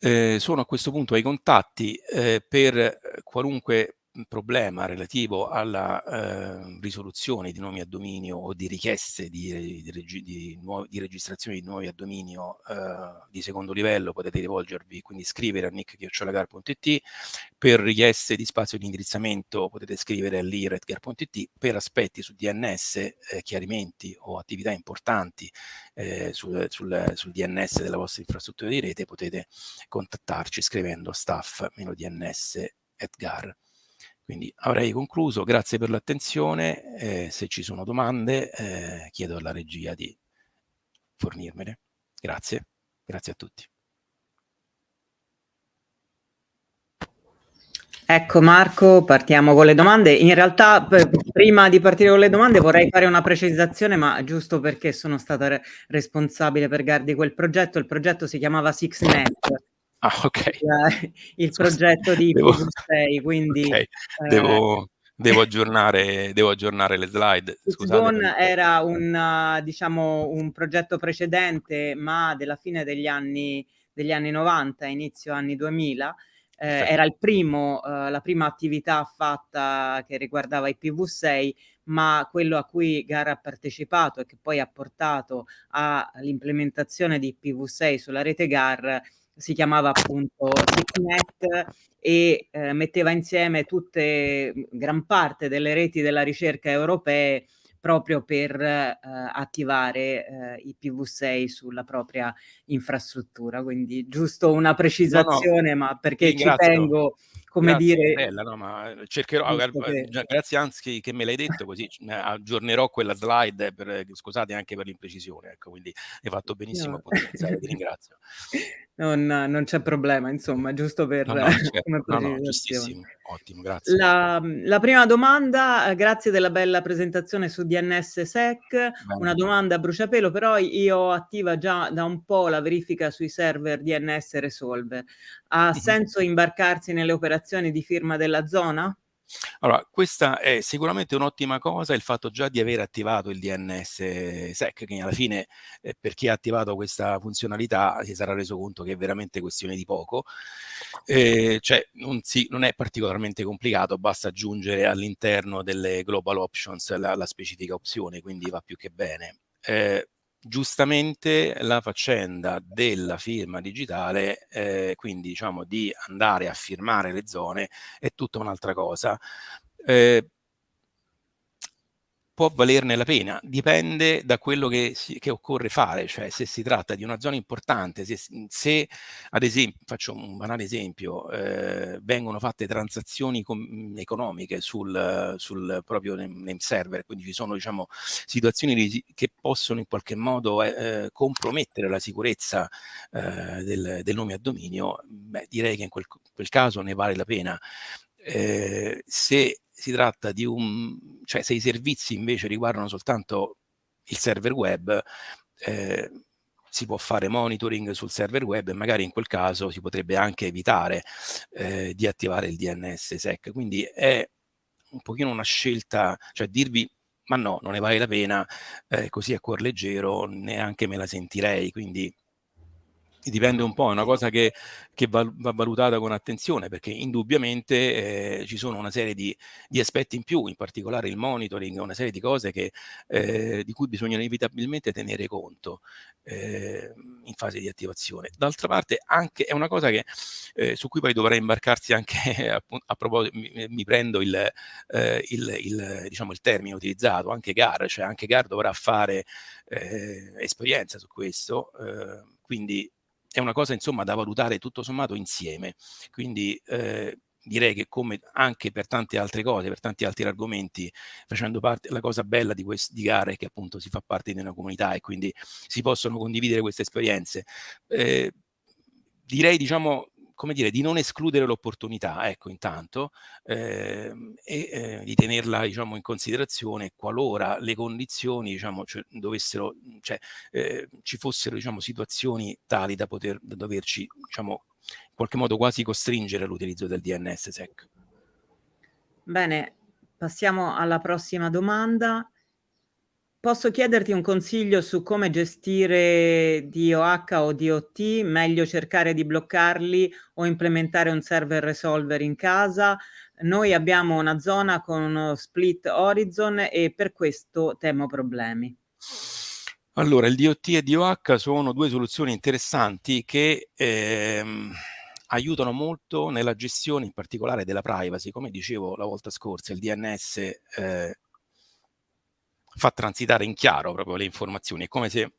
Eh, sono a questo punto ai contatti eh, per qualunque problema relativo alla eh, risoluzione di nomi a dominio o di richieste di, di, di, di, di registrazione di nuovi a dominio eh, di secondo livello potete rivolgervi, quindi scrivere a nick.it per richieste di spazio di indirizzamento potete scrivere all'ir.it per aspetti su DNS, eh, chiarimenti o attività importanti eh, sul, sul, sul, DNS della vostra infrastruttura di rete potete contattarci scrivendo staff-dns.gar. Quindi avrei concluso, grazie per l'attenzione, eh, se ci sono domande eh, chiedo alla regia di fornirmene. Grazie, grazie a tutti. Ecco Marco, partiamo con le domande. In realtà prima di partire con le domande vorrei fare una precisazione, ma giusto perché sono stata re responsabile per Gardi quel progetto. Il progetto si chiamava SixNet, Ah, ok. il progetto di devo, 6 quindi... Okay. Devo, eh, devo, aggiornare, devo, aggiornare, le slide. Scusate. era un, diciamo, un progetto precedente, ma della fine degli anni, degli anni 90, inizio anni 2000, eh, era il primo, eh, la prima attività fatta che riguardava i PV6, ma quello a cui Gara ha partecipato e che poi ha portato all'implementazione di PV6 sulla rete GAR si chiamava appunto SICNET e eh, metteva insieme tutte, gran parte delle reti della ricerca europee proprio per eh, attivare eh, i PV6 sulla propria infrastruttura. Quindi giusto una precisazione, no, no, ma perché ci tengo come grazie, dire... Bella, no, ma cercherò, che... grazie anzi che me l'hai detto così aggiornerò quella slide, per, scusate anche per l'imprecisione, ecco, quindi hai fatto benissimo no. a potenziare, ti ringrazio. Non, non c'è problema, insomma, giusto per no, no, certo. no, giustissimo, ottimo, grazie. La, la, prima domanda, eh, grazie della bella presentazione su DNS SEC, Bene. una domanda a bruciapelo, però io attiva già da un po' la verifica sui server DNS Resolver. Ha mm -hmm. senso imbarcarsi nelle operazioni di firma della zona? Allora, questa è sicuramente un'ottima cosa, il fatto già di aver attivato il DNS SEC, che alla fine eh, per chi ha attivato questa funzionalità si sarà reso conto che è veramente questione di poco, eh, cioè non, si, non, è particolarmente complicato, basta aggiungere all'interno delle global options la, la, specifica opzione, quindi va più che bene. Eh, giustamente la faccenda della firma digitale, eh, quindi diciamo di andare a firmare le zone, è tutta un'altra cosa. Eh, può valerne la pena, dipende da quello che, si, che, occorre fare, cioè se si tratta di una zona importante, se, se ad esempio, faccio un banale esempio, eh, vengono fatte transazioni economiche sul, sul, proprio name server, quindi ci sono diciamo, situazioni che possono in qualche modo eh, compromettere la sicurezza eh, del, del, nome a dominio, beh, direi che in quel, quel caso ne vale la pena Eh, se si tratta di un, cioè se i servizi invece riguardano soltanto il server web, eh, si può fare monitoring sul server web e magari in quel caso si potrebbe anche evitare eh, di attivare il DNS SEC. Quindi è un pochino una scelta, cioè dirvi ma no, non ne vale la pena, eh, così a cuor leggero neanche me la sentirei, quindi dipende un po', è una cosa che, che va, va, valutata con attenzione perché indubbiamente eh, ci sono una serie di, di, aspetti in più, in particolare il monitoring, una serie di cose che, eh, di cui bisogna inevitabilmente tenere conto eh, in fase di attivazione. D'altra parte anche è una cosa che, eh, su cui poi dovrà imbarcarsi anche, a, a proposito, mi, mi, prendo il, eh, il, il, diciamo, il termine utilizzato, anche GAR, cioè anche GAR dovrà fare eh, esperienza su questo, quindi è una cosa insomma da valutare tutto sommato insieme. Quindi eh, direi che come anche per tante altre cose, per tanti altri argomenti, facendo parte, la cosa bella di, quest, di gare è che appunto si fa parte di una comunità e quindi si possono condividere queste esperienze. Eh, direi diciamo come dire, di non escludere l'opportunità, ecco, intanto, eh, e eh, di tenerla, diciamo, in considerazione qualora le condizioni, diciamo, cioè, dovessero, cioè, eh, ci fossero, diciamo, situazioni tali da poter, da doverci, diciamo, in qualche modo quasi costringere all'utilizzo del DNS-SEC. Bene, passiamo alla prossima domanda. Posso chiederti un consiglio su come gestire DOH o DOT? Meglio cercare di bloccarli o implementare un server resolver in casa? Noi abbiamo una zona con uno split horizon e per questo temo problemi. Allora, il DOT e DOH sono due soluzioni interessanti che ehm, aiutano molto nella gestione in particolare della privacy. Come dicevo la volta scorsa, il DNS eh, fa transitare in chiaro proprio le informazioni. È come se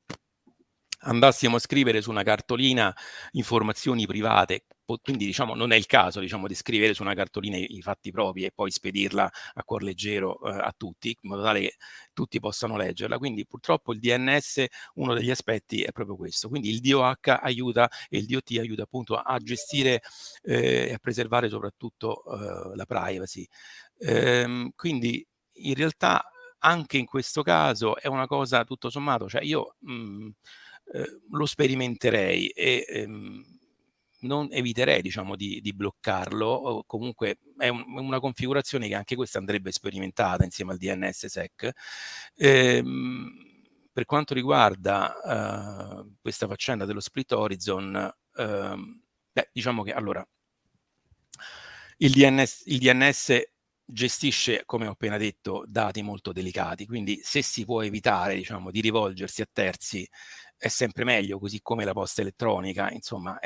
andassimo a scrivere su una cartolina informazioni private, quindi diciamo non è il caso diciamo, di scrivere su una cartolina i, fatti propri e poi spedirla a cuor leggero eh, a tutti, in modo tale che tutti possano leggerla. Quindi purtroppo il DNS, uno degli aspetti è proprio questo. Quindi il DOH aiuta e il DOT aiuta appunto a gestire eh, e a preservare soprattutto eh, la privacy. Ehm, quindi in realtà anche in questo caso è una cosa tutto sommato, cioè io mh, mhmm, eh, lo sperimenterei e ehm, non eviterei diciamo di, di, bloccarlo o comunque è un, una configurazione che anche questa andrebbe sperimentata insieme al DNS-SEC. Ehm, per quanto riguarda uh, questa faccenda dello split horizon, uh, beh, diciamo che allora il DNS, il DNS gestisce, come ho appena detto, dati molto delicati, quindi se si può evitare diciamo, di rivolgersi a terzi è sempre meglio, così come la posta elettronica, insomma,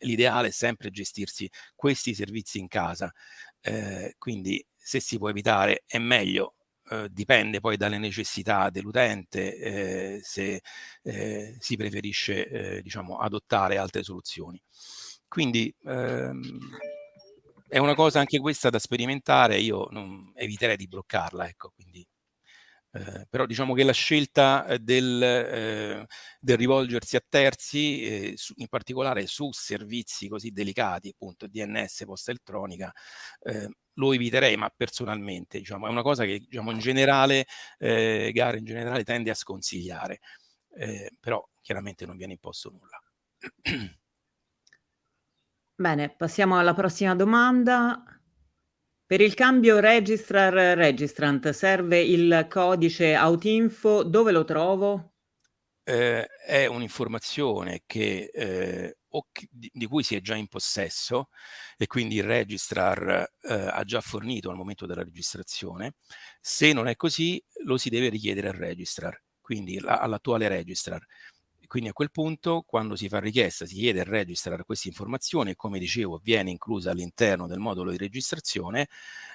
l'ideale è sempre gestirsi questi servizi in casa, eh, quindi se si può evitare è meglio, eh, dipende poi dalle necessità dell'utente, eh, se eh, si preferisce eh, diciamo, adottare altre soluzioni. Quindi ehm, è una cosa anche questa da sperimentare, io non, eviterei di bloccarla, ecco, quindi, eh, però diciamo che la scelta eh, del, eh, del rivolgersi a terzi, eh, su, in particolare su servizi così delicati, appunto DNS, posta elettronica, eh, lo eviterei, ma personalmente, diciamo, è una cosa che diciamo, in generale, eh, Gare in generale tende a sconsigliare, però chiaramente non viene imposto nulla. Bene, passiamo alla prossima domanda. Per il cambio registrar-registrant serve il codice autinfo, dove lo trovo? Eh, è un'informazione che, eh, di, di, cui si è già in possesso e quindi il registrar eh, ha già fornito al momento della registrazione. Se non è così, lo si deve richiedere al registrar, quindi all'attuale registrar. Quindi a quel punto, quando si fa richiesta, si chiede al registrar questa informazione e come dicevo viene inclusa all'interno del modulo di registrazione,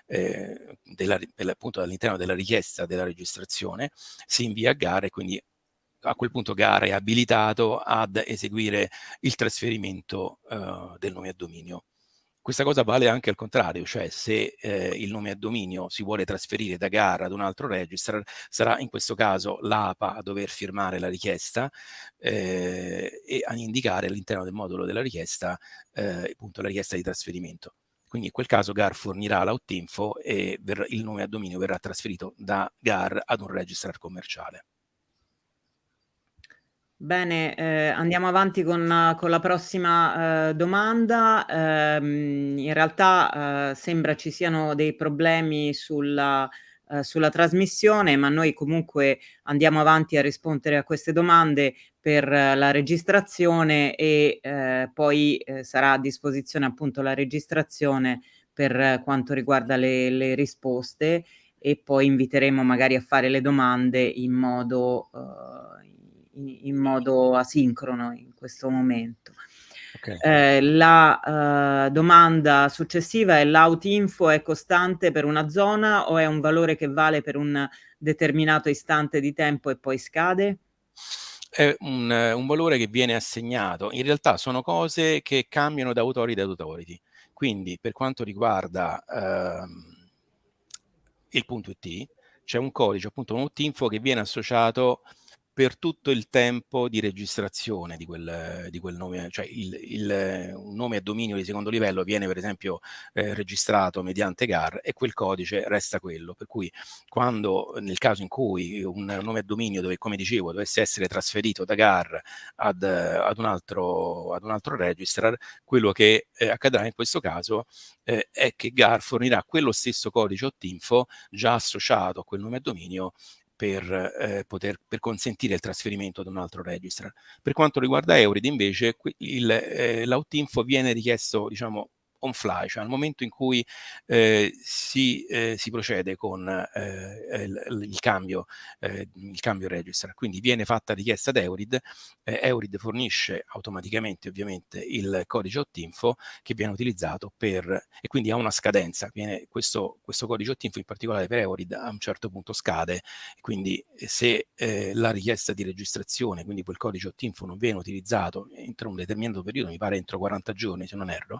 eh, della, appunto all'interno della richiesta della registrazione, si invia a gara e quindi a quel punto gara è abilitato ad eseguire il trasferimento eh, del nome a dominio. Questa cosa vale anche al contrario, cioè se eh, il nome a dominio si vuole trasferire da gara ad un altro registrar, sarà in questo caso l'APA a dover firmare la richiesta eh, e a indicare all'interno del modulo della richiesta eh, appunto la richiesta di trasferimento. Quindi in quel caso GAR fornirà l'outinfo e il nome a dominio verrà trasferito da GAR ad un registrar commerciale. Bene, eh, andiamo avanti con, con la prossima eh, domanda. Eh, in realtà eh, sembra ci siano dei problemi sulla, eh, sulla trasmissione, ma noi comunque andiamo avanti a rispondere a queste domande per la registrazione e eh, poi sarà a disposizione appunto la registrazione per quanto riguarda le, le risposte e poi inviteremo magari a fare le domande in modo in, in modo asincrono in questo momento. Okay. Eh, la eh, domanda successiva è l'outinfo è costante per una zona o è un valore che vale per un determinato istante di tempo e poi scade? È un, un valore che viene assegnato. In realtà sono cose che cambiano da autority ad authority. Quindi per quanto riguarda ehm, il punto IT, c'è un codice, appunto un outinfo che viene associato per tutto il tempo di registrazione di quel, di quel nome, cioè il, il, un nome a dominio di secondo livello viene per esempio eh, registrato mediante GAR e quel codice resta quello, per cui quando nel caso in cui un nome a dominio dove, come dicevo, dovesse essere trasferito da GAR ad, ad, un, altro, ad un altro registrar, quello che eh, accadrà in questo caso eh, è che GAR fornirà quello stesso codice OTINFO già associato a quel nome a dominio per, eh, poter, per consentire il trasferimento ad un altro registrar. Per quanto riguarda Eurid invece eh, l'outinfo viene richiesto diciamo, on fly, cioè al momento in cui eh, si, eh, si, procede con eh, il, il, cambio, eh, il cambio register. Quindi viene fatta richiesta ad Eurid, eh, Eurid fornisce automaticamente ovviamente il codice OTINFO che viene utilizzato per, e quindi ha una scadenza, viene, questo, questo codice OTINFO in particolare per Eurid a un certo punto scade, quindi se eh, la richiesta di registrazione, quindi quel codice OTINFO non viene utilizzato entro un determinato periodo, mi pare entro 40 giorni se non erro,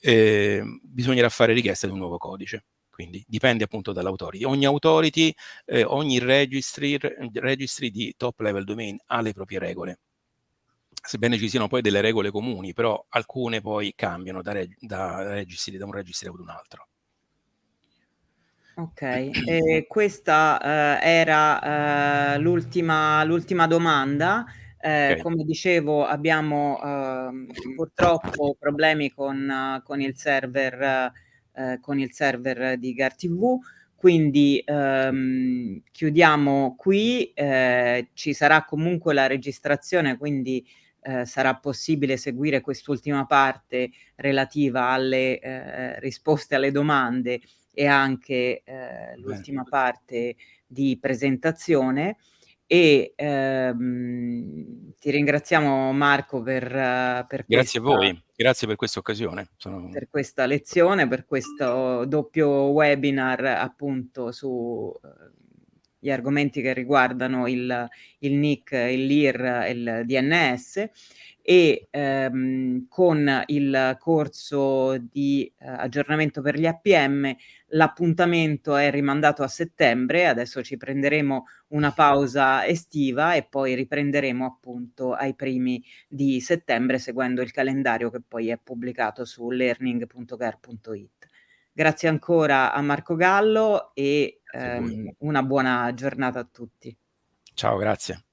eh, bisognerà fare richiesta di un nuovo codice. Quindi dipende appunto dall'autority. Ogni authority, eh, ogni registry, registry di top level domain ha le proprie regole. Sebbene ci siano poi delle regole comuni, però alcune poi cambiano da, reg da, registry, da un registry ad un altro. Ok, e questa eh, era eh, l'ultima domanda. Eh, okay. Come dicevo abbiamo eh, purtroppo problemi con, con, il server, eh, con il server di GarTV, quindi ehm, chiudiamo qui, eh, ci sarà comunque la registrazione, quindi eh, sarà possibile seguire quest'ultima parte relativa alle eh, risposte alle domande e anche l'ultima parte di presentazione e ehm, ti ringraziamo Marco per, per Grazie questa, a voi, grazie per questa occasione. Sono... Per questa lezione, per questo doppio webinar appunto su gli argomenti che riguardano il, il NIC, il LIR e il DNS e ehm, con il corso di eh, aggiornamento per gli APM l'appuntamento è rimandato a settembre, adesso ci prenderemo una pausa estiva e poi riprenderemo appunto ai primi di settembre seguendo il calendario che poi è pubblicato su learning.gar.it. Grazie ancora a Marco Gallo e ehm, una buona giornata a tutti. Ciao, grazie.